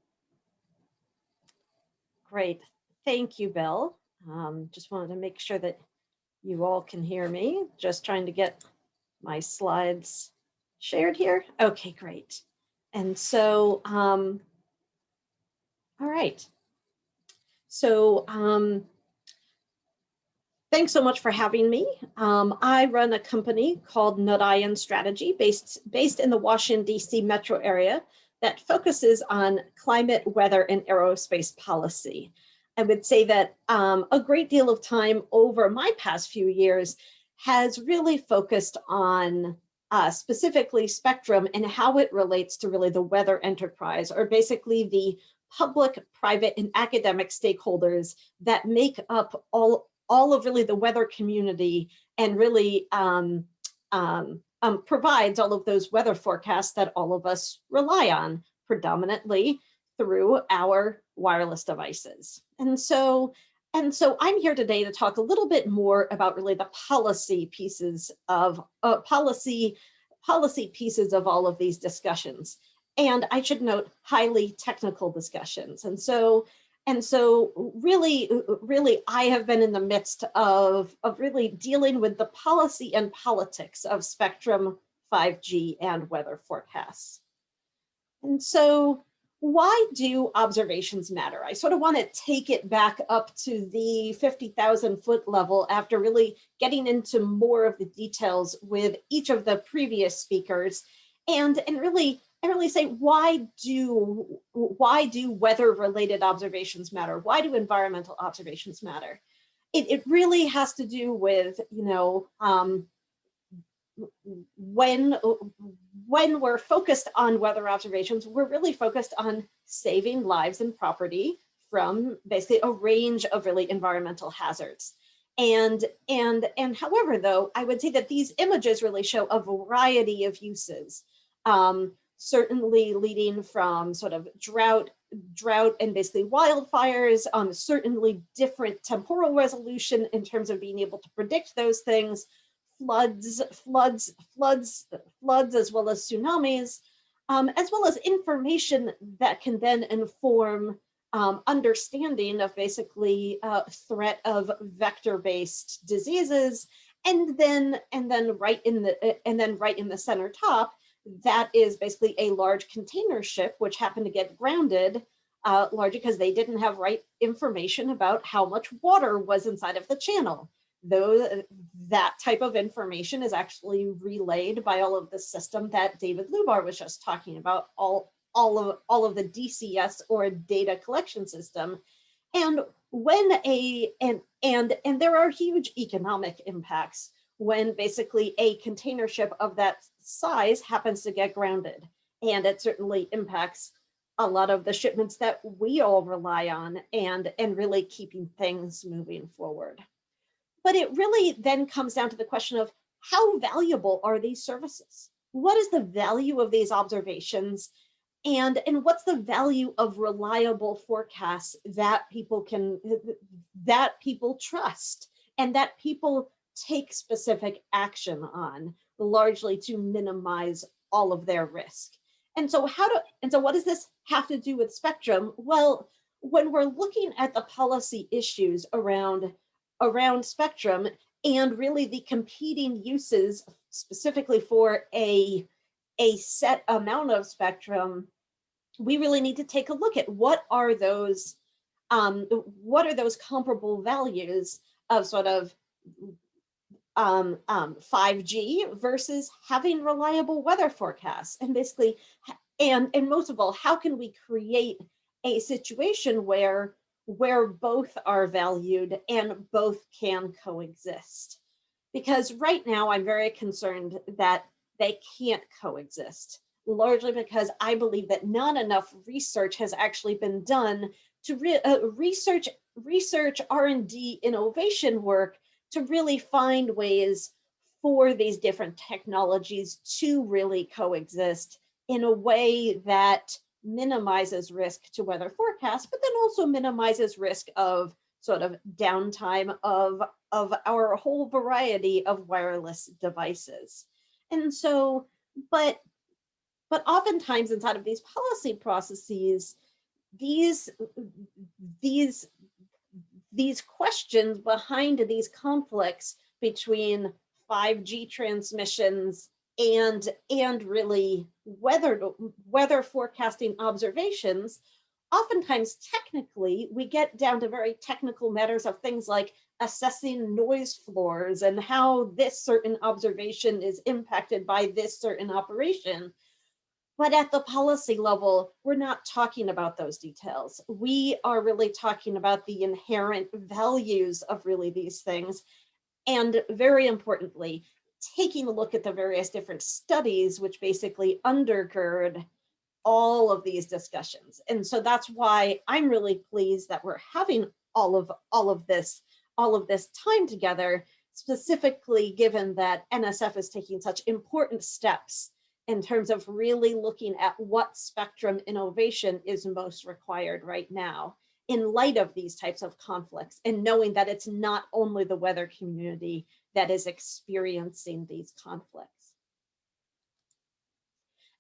Great. Thank you, Bill. Um, just wanted to make sure that you all can hear me. Just trying to get my slides shared here. Okay, great. And so, um, all right. So, um, thanks so much for having me. Um, I run a company called Narayan Strategy based, based in the Washington, DC metro area that focuses on climate, weather, and aerospace policy. I would say that um, a great deal of time over my past few years has really focused on uh, specifically spectrum and how it relates to really the weather enterprise or basically the public, private, and academic stakeholders that make up all, all of really the weather community and really um, um, um, provides all of those weather forecasts that all of us rely on predominantly through our wireless devices. And so, and so I'm here today to talk a little bit more about really the policy pieces of uh, policy, policy pieces of all of these discussions. And I should note highly technical discussions. And so, and so really, really, I have been in the midst of, of really dealing with the policy and politics of spectrum 5G and weather forecasts. And so why do observations matter? I sort of want to take it back up to the 50,000 foot level after really getting into more of the details with each of the previous speakers and, and really and really say why do why do weather related observations matter? Why do environmental observations matter? It, it really has to do with, you know, um, when when we're focused on weather observations, we're really focused on saving lives and property from basically a range of really environmental hazards. And, and, and however, though, I would say that these images really show a variety of uses. Um, certainly leading from sort of drought, drought and basically wildfires, um, certainly different temporal resolution in terms of being able to predict those things, floods, floods, floods, floods, as well as tsunamis, um, as well as information that can then inform um, understanding of basically uh, threat of vector-based diseases, and then and then right in the and then right in the center top, that is basically a large container ship which happened to get grounded, uh, largely because they didn't have right information about how much water was inside of the channel. Though that type of information is actually relayed by all of the system that David Lubar was just talking about, all all of all of the DCS or data collection system. And when a and and and there are huge economic impacts when basically a container ship of that size happens to get grounded. And it certainly impacts a lot of the shipments that we all rely on and, and really keeping things moving forward. But it really then comes down to the question of how valuable are these services? What is the value of these observations? And, and what's the value of reliable forecasts that people can, that people trust and that people take specific action on, largely to minimize all of their risk. And so how do, and so what does this have to do with spectrum? Well, when we're looking at the policy issues around, around spectrum and really the competing uses specifically for a, a set amount of spectrum, we really need to take a look at what are those, um, what are those comparable values of sort of um, um, 5G versus having reliable weather forecasts and basically, and, and most of all, how can we create a situation where, where both are valued and both can coexist? Because right now I'm very concerned that they can't coexist, largely because I believe that not enough research has actually been done to re uh, research, research R&D innovation work to really find ways for these different technologies to really coexist in a way that minimizes risk to weather forecasts, but then also minimizes risk of sort of downtime of, of our whole variety of wireless devices. And so, but, but oftentimes inside of these policy processes, these, these these questions behind these conflicts between 5G transmissions and and really weather weather forecasting observations oftentimes technically we get down to very technical matters of things like assessing noise floors and how this certain observation is impacted by this certain operation but at the policy level, we're not talking about those details. We are really talking about the inherent values of really these things. And very importantly, taking a look at the various different studies which basically undergird all of these discussions. And so that's why I'm really pleased that we're having all of all of this, all of this time together, specifically given that NSF is taking such important steps in terms of really looking at what spectrum innovation is most required right now in light of these types of conflicts and knowing that it's not only the weather community that is experiencing these conflicts.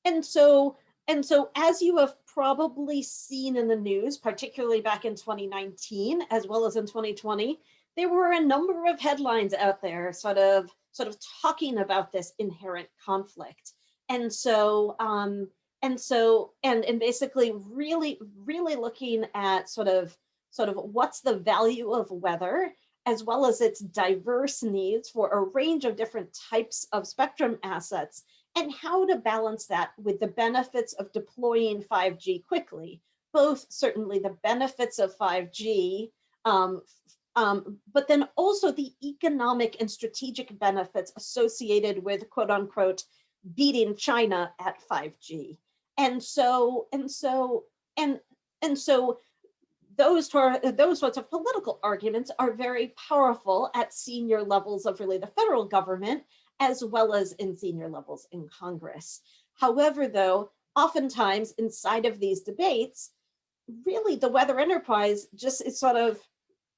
And so, and so as you have probably seen in the news, particularly back in 2019, as well as in 2020, there were a number of headlines out there sort of, sort of talking about this inherent conflict and so um and so and and basically really really looking at sort of sort of what's the value of weather as well as its diverse needs for a range of different types of spectrum assets and how to balance that with the benefits of deploying 5G quickly, both certainly the benefits of 5G, um, um, but then also the economic and strategic benefits associated with quote unquote beating China at 5G. And so, and so, and, and so those, those sorts of political arguments are very powerful at senior levels of really the federal government, as well as in senior levels in Congress. However, though, oftentimes inside of these debates, really the weather enterprise just is sort of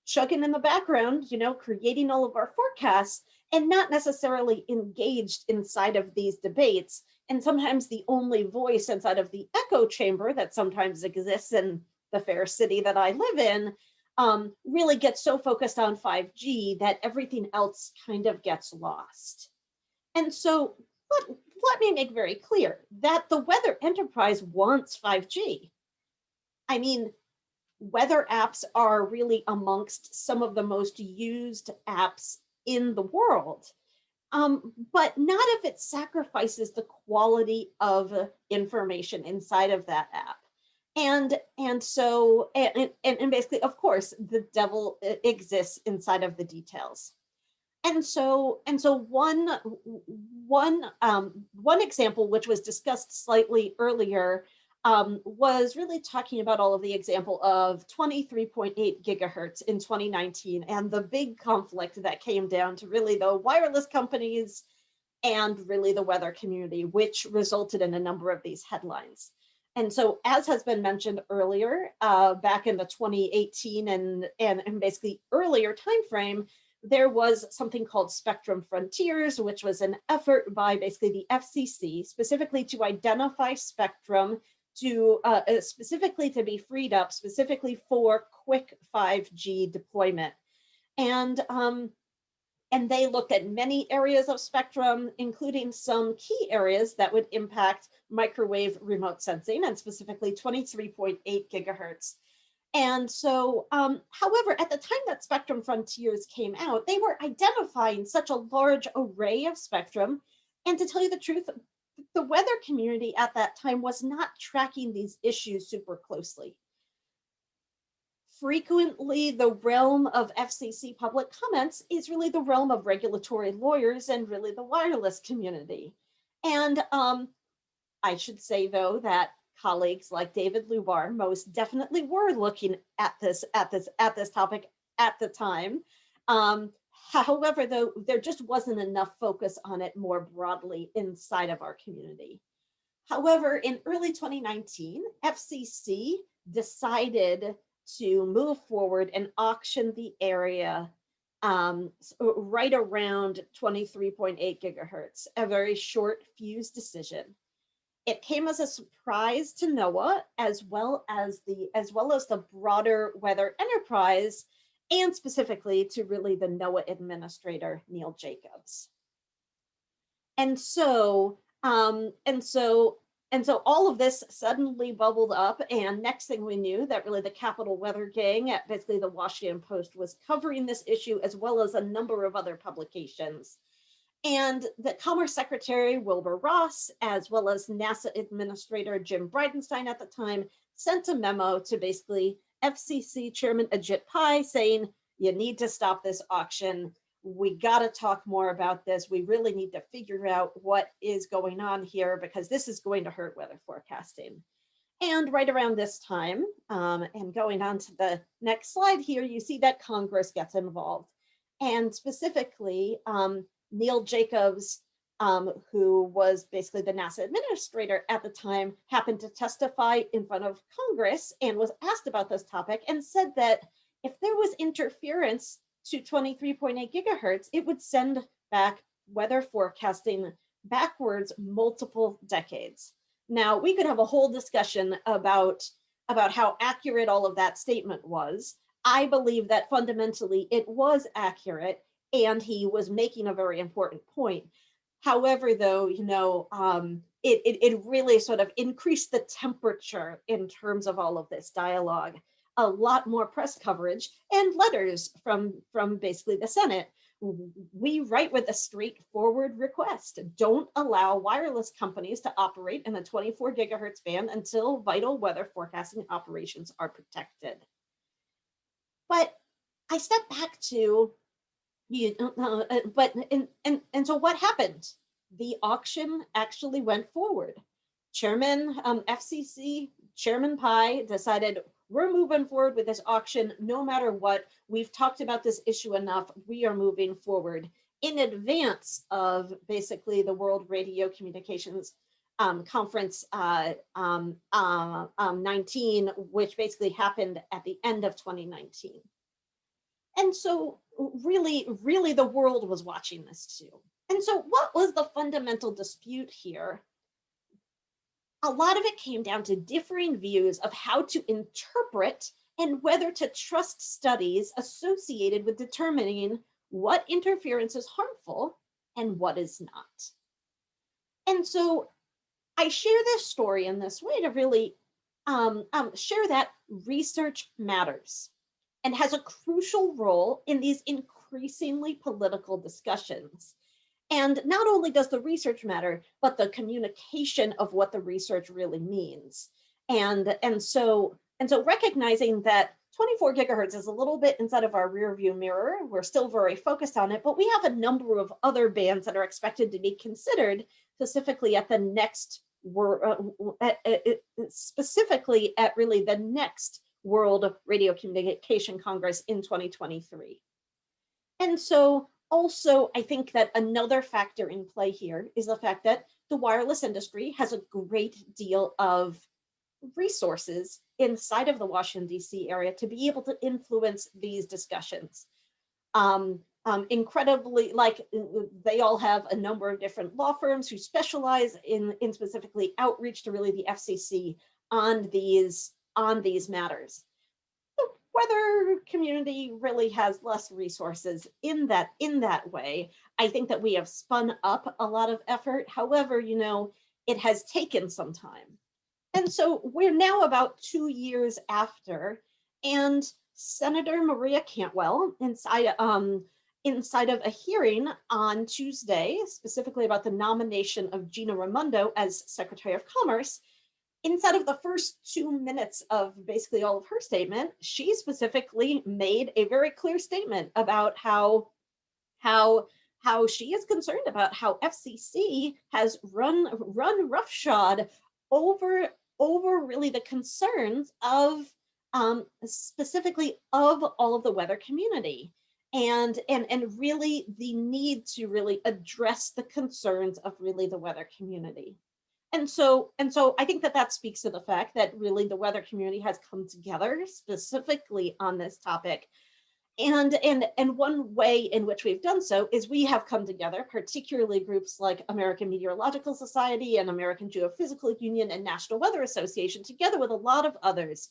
chugging in the background, you know, creating all of our forecasts and not necessarily engaged inside of these debates. And sometimes the only voice inside of the echo chamber that sometimes exists in the fair city that I live in um, really gets so focused on 5G that everything else kind of gets lost. And so let, let me make very clear that the weather enterprise wants 5G. I mean, weather apps are really amongst some of the most used apps in the world. Um, but not if it sacrifices the quality of information inside of that app. And, and so, and, and, and basically, of course, the devil exists inside of the details. And so, and so one, one, um, one example, which was discussed slightly earlier, um, was really talking about all of the example of 23.8 gigahertz in 2019 and the big conflict that came down to really the wireless companies and really the weather community, which resulted in a number of these headlines. And so, as has been mentioned earlier, uh, back in the 2018 and, and, and basically earlier timeframe, there was something called Spectrum Frontiers, which was an effort by basically the FCC specifically to identify spectrum to uh, uh, specifically to be freed up specifically for quick 5G deployment. And um, and they looked at many areas of spectrum, including some key areas that would impact microwave remote sensing and specifically 23.8 gigahertz. And so, um, however, at the time that Spectrum Frontiers came out, they were identifying such a large array of spectrum. And to tell you the truth, the weather community at that time was not tracking these issues super closely frequently the realm of FCC public comments is really the realm of regulatory lawyers and really the wireless community. And um, I should say though that colleagues like David Lubar most definitely were looking at this at this at this topic at the time. Um, however, though there just wasn't enough focus on it more broadly inside of our community. However, in early 2019, FCC decided to move forward and auction the area um, right around 23.8 gigahertz, a very short fuse decision. It came as a surprise to NOAA as well as the as well as the broader weather enterprise and specifically to really the NOAA administrator, Neil Jacobs. And so, um, and so and so all of this suddenly bubbled up and next thing we knew that really the Capitol Weather Gang at basically the Washington Post was covering this issue as well as a number of other publications. And the Commerce Secretary Wilbur Ross, as well as NASA Administrator Jim Bridenstine at the time, sent a memo to basically FCC Chairman Ajit Pai saying, you need to stop this auction we got to talk more about this. We really need to figure out what is going on here because this is going to hurt weather forecasting. And right around this time, um, and going on to the next slide here, you see that Congress gets involved. And specifically, um, Neil Jacobs, um, who was basically the NASA administrator at the time, happened to testify in front of Congress and was asked about this topic and said that if there was interference to 23.8 gigahertz, it would send back weather forecasting backwards multiple decades. Now, we could have a whole discussion about, about how accurate all of that statement was. I believe that fundamentally it was accurate and he was making a very important point. However, though, you know, um, it, it, it really sort of increased the temperature in terms of all of this dialogue a lot more press coverage and letters from, from basically the Senate. We write with a straightforward request. Don't allow wireless companies to operate in a 24 gigahertz band until vital weather forecasting operations are protected. But I step back to, you uh, uh, but and, and, and so what happened? The auction actually went forward. Chairman um, FCC Chairman Pai decided we're moving forward with this auction no matter what. We've talked about this issue enough. We are moving forward in advance of basically the World Radio Communications um, conference uh, um, uh, um, 19, which basically happened at the end of 2019. And so really, really the world was watching this too. And so what was the fundamental dispute here? A lot of it came down to differing views of how to interpret and whether to trust studies associated with determining what interference is harmful and what is not. And so I share this story in this way to really um, um, share that research matters and has a crucial role in these increasingly political discussions. And not only does the research matter, but the communication of what the research really means. And, and so and so recognizing that 24 gigahertz is a little bit inside of our rear view mirror, we're still very focused on it, but we have a number of other bands that are expected to be considered specifically at the next, uh, specifically at really the next World Radio Communication Congress in 2023. And so also, I think that another factor in play here is the fact that the wireless industry has a great deal of resources inside of the Washington, DC area to be able to influence these discussions. Um, um, incredibly, like they all have a number of different law firms who specialize in, in specifically outreach to really the FCC on these, on these matters. The weather community really has less resources in that, in that way. I think that we have spun up a lot of effort. However, you know, it has taken some time. And so we're now about two years after, and Senator Maria Cantwell inside, um, inside of a hearing on Tuesday, specifically about the nomination of Gina Raimondo as Secretary of Commerce, inside of the first two minutes of basically all of her statement, she specifically made a very clear statement about how, how how she is concerned about how FCC has run run roughshod over over really the concerns of um, specifically of all of the weather community. And and and really the need to really address the concerns of really the weather community and so and so i think that that speaks to the fact that really the weather community has come together specifically on this topic. And, and, and one way in which we've done so is we have come together, particularly groups like American Meteorological Society and American Geophysical Union and National Weather Association, together with a lot of others,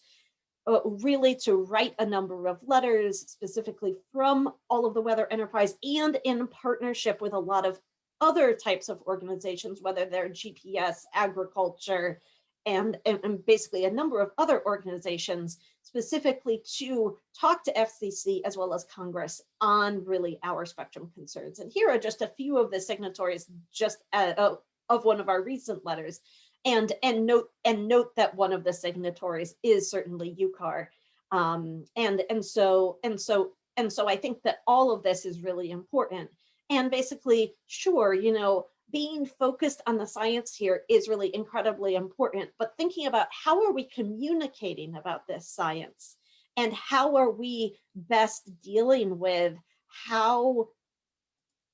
uh, really to write a number of letters specifically from all of the weather enterprise and in partnership with a lot of other types of organizations, whether they're GPS, agriculture, and, and, basically a number of other organizations specifically to talk to FCC as well as Congress on really our spectrum concerns. And here are just a few of the signatories just uh, of one of our recent letters. And, and, note, and note that one of the signatories is certainly UCAR. Um, and, and, so, and, so, and so I think that all of this is really important. And basically, sure, you know, being focused on the science here is really incredibly important, but thinking about how are we communicating about this science and how are we best dealing with how,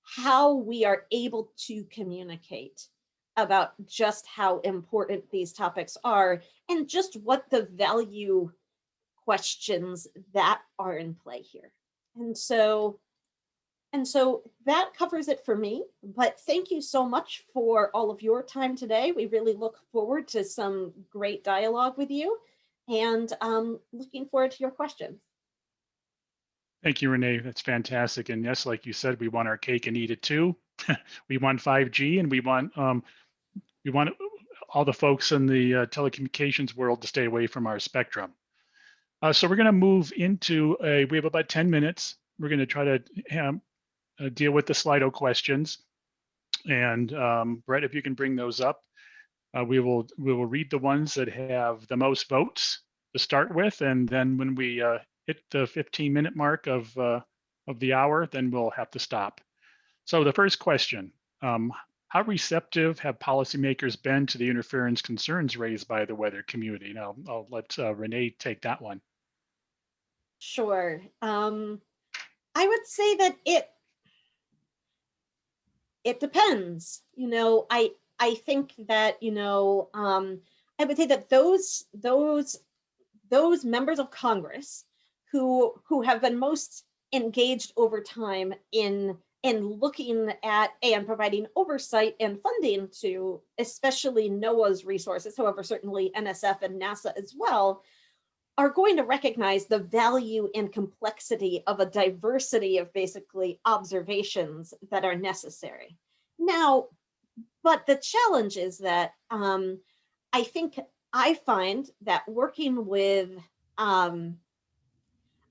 how we are able to communicate about just how important these topics are and just what the value questions that are in play here. And so and so that covers it for me, but thank you so much for all of your time today. We really look forward to some great dialogue with you and um, looking forward to your questions. Thank you, Renee. That's fantastic. And yes, like you said, we want our cake and eat it too. we want 5G and we want um, we want all the folks in the uh, telecommunications world to stay away from our spectrum. Uh, so we're going to move into a, we have about 10 minutes. We're going to try to um, uh, deal with the Slido questions. And um, Brett, if you can bring those up, uh, we will we will read the ones that have the most votes to start with, and then when we uh, hit the 15 minute mark of uh, of the hour, then we'll have to stop. So the first question: um, How receptive have policymakers been to the interference concerns raised by the weather community? Now I'll let uh, Renee take that one. Sure. Um, I would say that it it depends. You know, I I think that, you know, um, I would say that those, those, those members of Congress who, who have been most engaged over time in, in looking at and providing oversight and funding to especially NOAA's resources, however, certainly NSF and NASA as well, are going to recognize the value and complexity of a diversity of basically observations that are necessary. Now, but the challenge is that um, I think I find that working with um,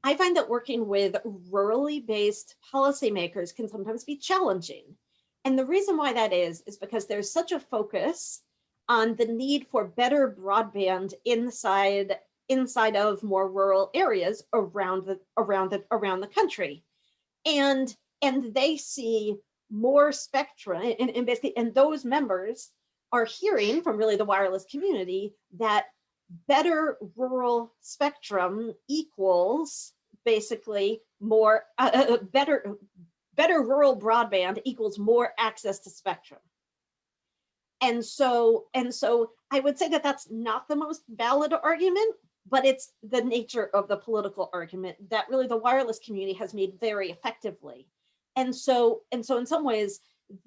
I find that working with rurally based policymakers can sometimes be challenging. And the reason why that is, is because there's such a focus on the need for better broadband inside inside of more rural areas around the around the around the country. And and they see more spectrum and, and basically and those members are hearing from really the wireless community that better rural spectrum equals basically more uh, uh, better better rural broadband equals more access to spectrum and so and so i would say that that's not the most valid argument but it's the nature of the political argument that really the wireless community has made very effectively. And so and so in some ways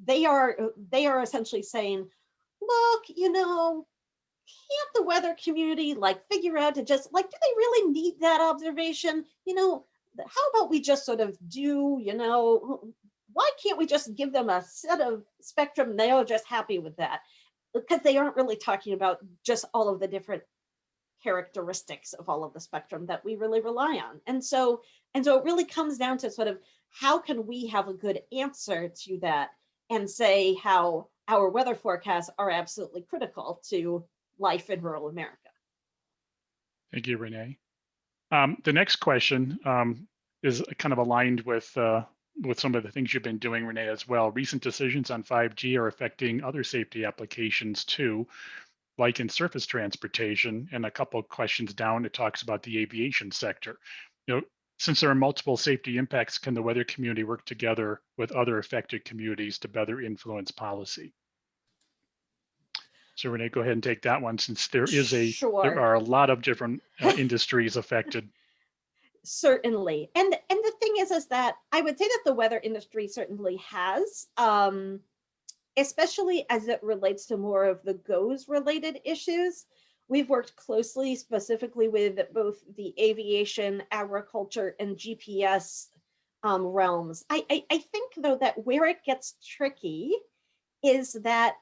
they are they are essentially saying look you know can't the weather community like figure out to just like do they really need that observation? You know how about we just sort of do you know why can't we just give them a set of spectrum? They are just happy with that. Because they aren't really talking about just all of the different characteristics of all of the spectrum that we really rely on and so and so it really comes down to sort of how can we have a good answer to that and say how our weather forecasts are absolutely critical to life in rural America. Thank you, Renee. Um, the next question um, is kind of aligned with uh, with some of the things you've been doing, Renee, as well. Recent decisions on 5G are affecting other safety applications too, like in surface transportation. And a couple of questions down, it talks about the aviation sector. You know, since there are multiple safety impacts, can the weather community work together with other affected communities to better influence policy? So Renee, go ahead and take that one since there is a, Sure. there are a lot of different uh, industries affected. Certainly. And and the thing is, is that I would say that the weather industry certainly has, um, especially as it relates to more of the GOES related issues. We've worked closely specifically with both the aviation, agriculture, and GPS um, realms. I, I, I think though that where it gets tricky is that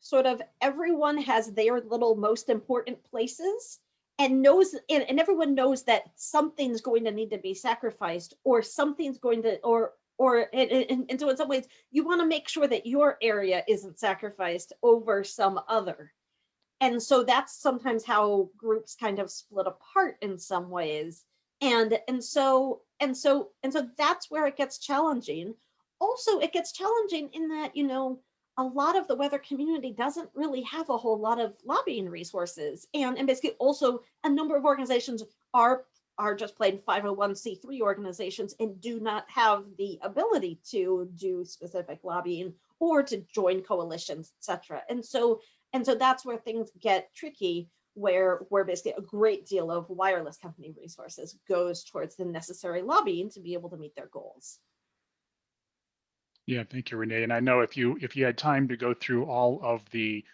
sort of everyone has their little most important places and knows and, and everyone knows that something's going to need to be sacrificed or something's going to or or and, and, and so in some ways you want to make sure that your area isn't sacrificed over some other. And so that's sometimes how groups kind of split apart in some ways. And and so and so and so that's where it gets challenging. Also it gets challenging in that you know a lot of the weather community doesn't really have a whole lot of lobbying resources. And, and basically also a number of organizations are are just plain 501c3 organizations and do not have the ability to do specific lobbying or to join coalitions, etc. And so and so that's where things get tricky where where basically a great deal of wireless company resources goes towards the necessary lobbying to be able to meet their goals. Yeah, thank you, Renee. And I know if you if you had time to go through all of the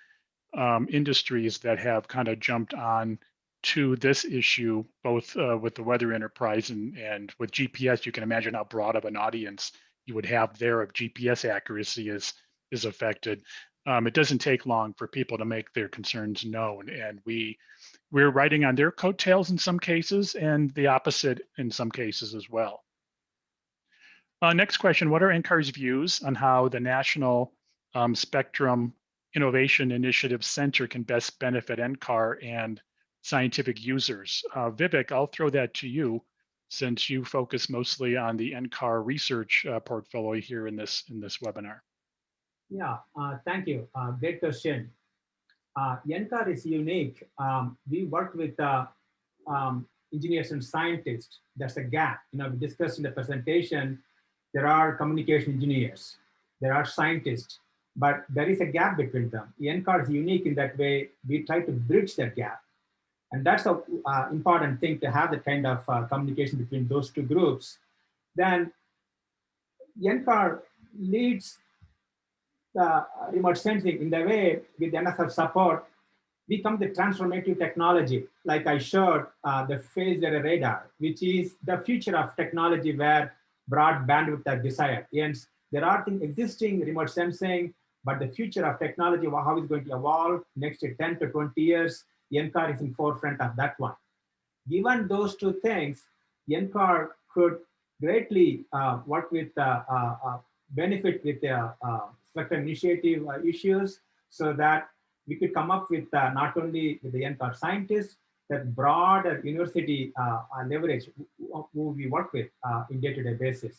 um, industries that have kind of jumped on to this issue, both uh, with the weather enterprise and, and with GPS, you can imagine how broad of an audience you would have there if GPS accuracy is is affected. Um, it doesn't take long for people to make their concerns known, and we we're writing on their coattails in some cases, and the opposite in some cases as well. Uh, next question, what are NCAR's views on how the National um, Spectrum Innovation Initiative Center can best benefit NCAR and scientific users? Uh, Vivek, I'll throw that to you since you focus mostly on the NCAR research uh, portfolio here in this, in this webinar. Yeah, uh, thank you. Uh, great question. Uh, NCAR is unique. Um, we work with uh, um, engineers and scientists. There's a gap. You know, we discussed in the presentation there are communication engineers, there are scientists, but there is a gap between them. NCAR is unique in that way. We try to bridge that gap. And that's a uh, important thing to have the kind of uh, communication between those two groups. Then NCAR leads the remote sensing in the way with NSF support, become the transformative technology. Like I showed uh, the phased array radar, which is the future of technology where broad bandwidth are desired. And there are things existing remote sensing, but the future of technology, how is going to evolve next 10 to 20 years, NCAR is in forefront of that one. Given those two things, NCAR could greatly uh, work with uh, uh, uh benefit with the uh, spectrum initiative uh, issues so that we could come up with not only with the NCAR scientists, that broader university leverage who we work with in day-to-day -day basis.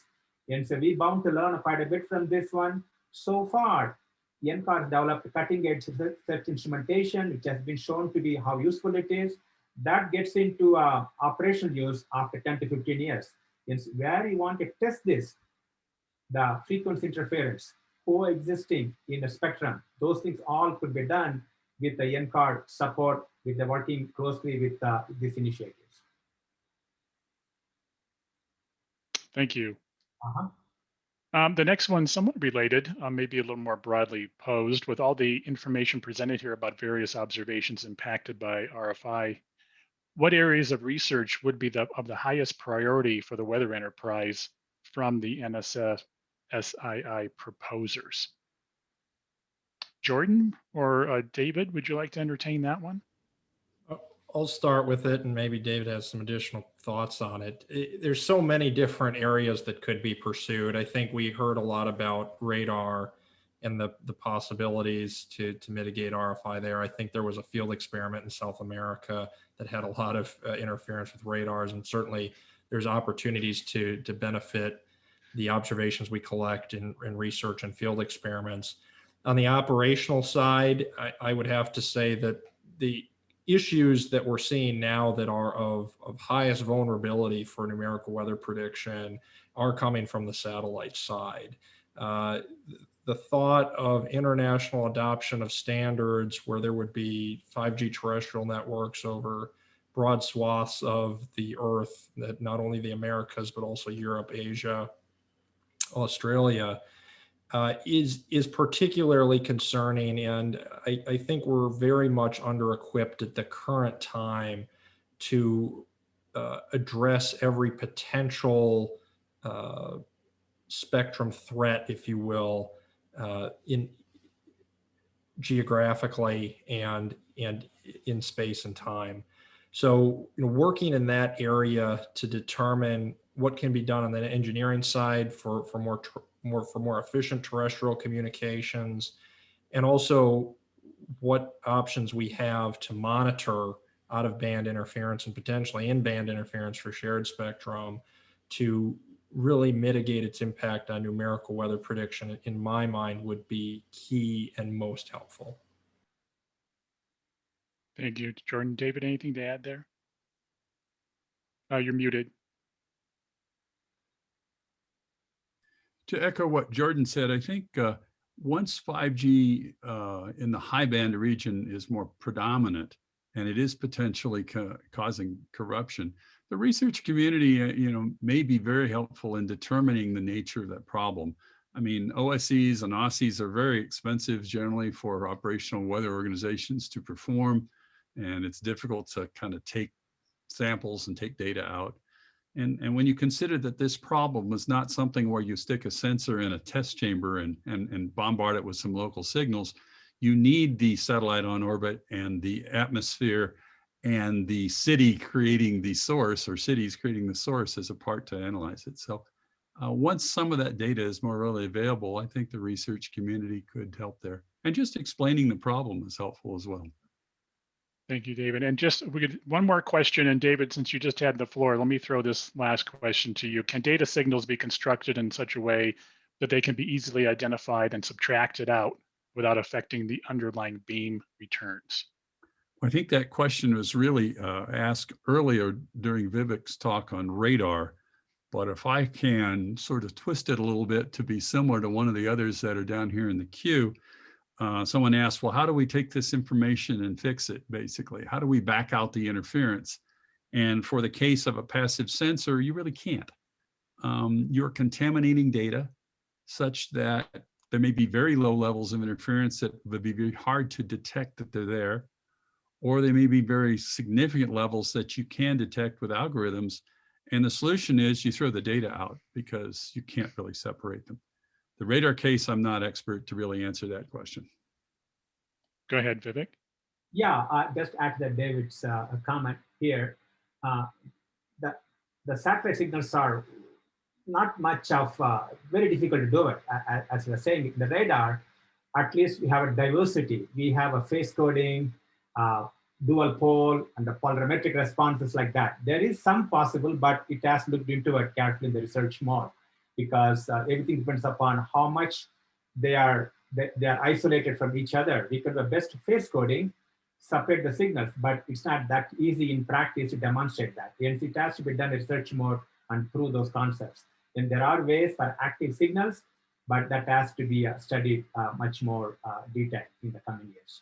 And so we bound to learn quite a bit from this one. So far, NCAR has developed cutting edge search instrumentation, which has been shown to be how useful it is. That gets into uh, operational use after 10 to 15 years. It's where you want to test this, the frequency interference coexisting in the spectrum. Those things all could be done with the NCAR support, with the working closely with uh, these initiatives. Thank you. Uh-huh. Um, the next one, somewhat related, uh, maybe a little more broadly posed, with all the information presented here about various observations impacted by RFI. What areas of research would be the, of the highest priority for the weather enterprise from the NSF SII proposers? Jordan or uh, David, would you like to entertain that one? I'll start with it and maybe David has some additional thoughts on it. it. There's so many different areas that could be pursued. I think we heard a lot about radar and the, the possibilities to, to mitigate RFI there. I think there was a field experiment in South America that had a lot of uh, interference with radars and certainly there's opportunities to, to benefit the observations we collect in, in research and field experiments. On the operational side, I, I would have to say that the issues that we're seeing now that are of, of highest vulnerability for numerical weather prediction are coming from the satellite side. Uh, the thought of international adoption of standards where there would be 5G terrestrial networks over broad swaths of the earth that not only the Americas, but also Europe, Asia, Australia, uh, is is particularly concerning, and I, I, think we're very much under-equipped at the current time to uh, address every potential uh, spectrum threat, if you will, uh, in geographically and and in space and time. So, you know, working in that area to determine what can be done on the engineering side for for more more for more efficient terrestrial communications, and also what options we have to monitor out of band interference and potentially in band interference for shared spectrum to really mitigate its impact on numerical weather prediction in my mind would be key and most helpful. Thank you, Jordan. David, anything to add there? Uh, you're muted. To echo what Jordan said, I think uh, once 5G uh, in the high band region is more predominant and it is potentially ca causing corruption, the research community, uh, you know, may be very helpful in determining the nature of that problem. I mean, OSEs and OSIs are very expensive generally for operational weather organizations to perform, and it's difficult to kind of take samples and take data out. And, and when you consider that this problem is not something where you stick a sensor in a test chamber and, and, and bombard it with some local signals, you need the satellite on orbit and the atmosphere and the city creating the source or cities creating the source as a part to analyze it. So uh, once some of that data is more readily available, I think the research community could help there. And just explaining the problem is helpful as well. Thank you, David. And just we could one more question. And David, since you just had the floor, let me throw this last question to you. Can data signals be constructed in such a way that they can be easily identified and subtracted out without affecting the underlying beam returns? I think that question was really uh, asked earlier during Vivek's talk on radar. But if I can sort of twist it a little bit to be similar to one of the others that are down here in the queue, uh, someone asked, well, how do we take this information and fix it, basically? How do we back out the interference? And for the case of a passive sensor, you really can't. Um, you're contaminating data such that there may be very low levels of interference that would be very hard to detect that they're there. Or they may be very significant levels that you can detect with algorithms. And the solution is you throw the data out because you can't really separate them. The radar case, I'm not expert to really answer that question. Go ahead, Vivek. Yeah, uh, just add that David's uh, comment here. Uh, the, the satellite signals are not much of uh, very difficult to do it. A- a- As we were saying, the radar, at least we have a diversity. We have a phase coding, uh, dual-pol, and the polarimetric responses like that. There is some possible, but it has looked into it carefully in the research more because uh, everything depends upon how much they are they, they are isolated from each other. We could have best phase coding, separate the signals, but it's not that easy in practice to demonstrate that. Hence, it has to be done research more and prove those concepts. And there are ways for active signals, but that has to be uh, studied uh, much more uh, detail in the coming years.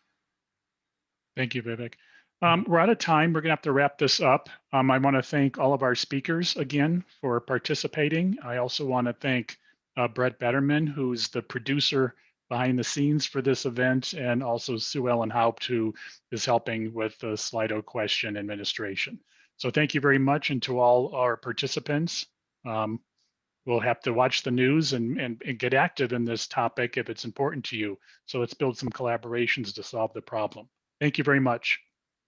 Thank you, Vivek. Um, we're out of time. We're gonna have to wrap this up. Um, I want to thank all of our speakers again for participating. I also want to thank uh, Brett Betterman, who's the producer behind the scenes for this event, and also Sue Ellen Haupt, who is helping with the Slido question administration. So thank you very much, and to all our participants. Um, we'll have to watch the news and, and, and get active in this topic if it's important to you. So let's build some collaborations to solve the problem. Thank you very much.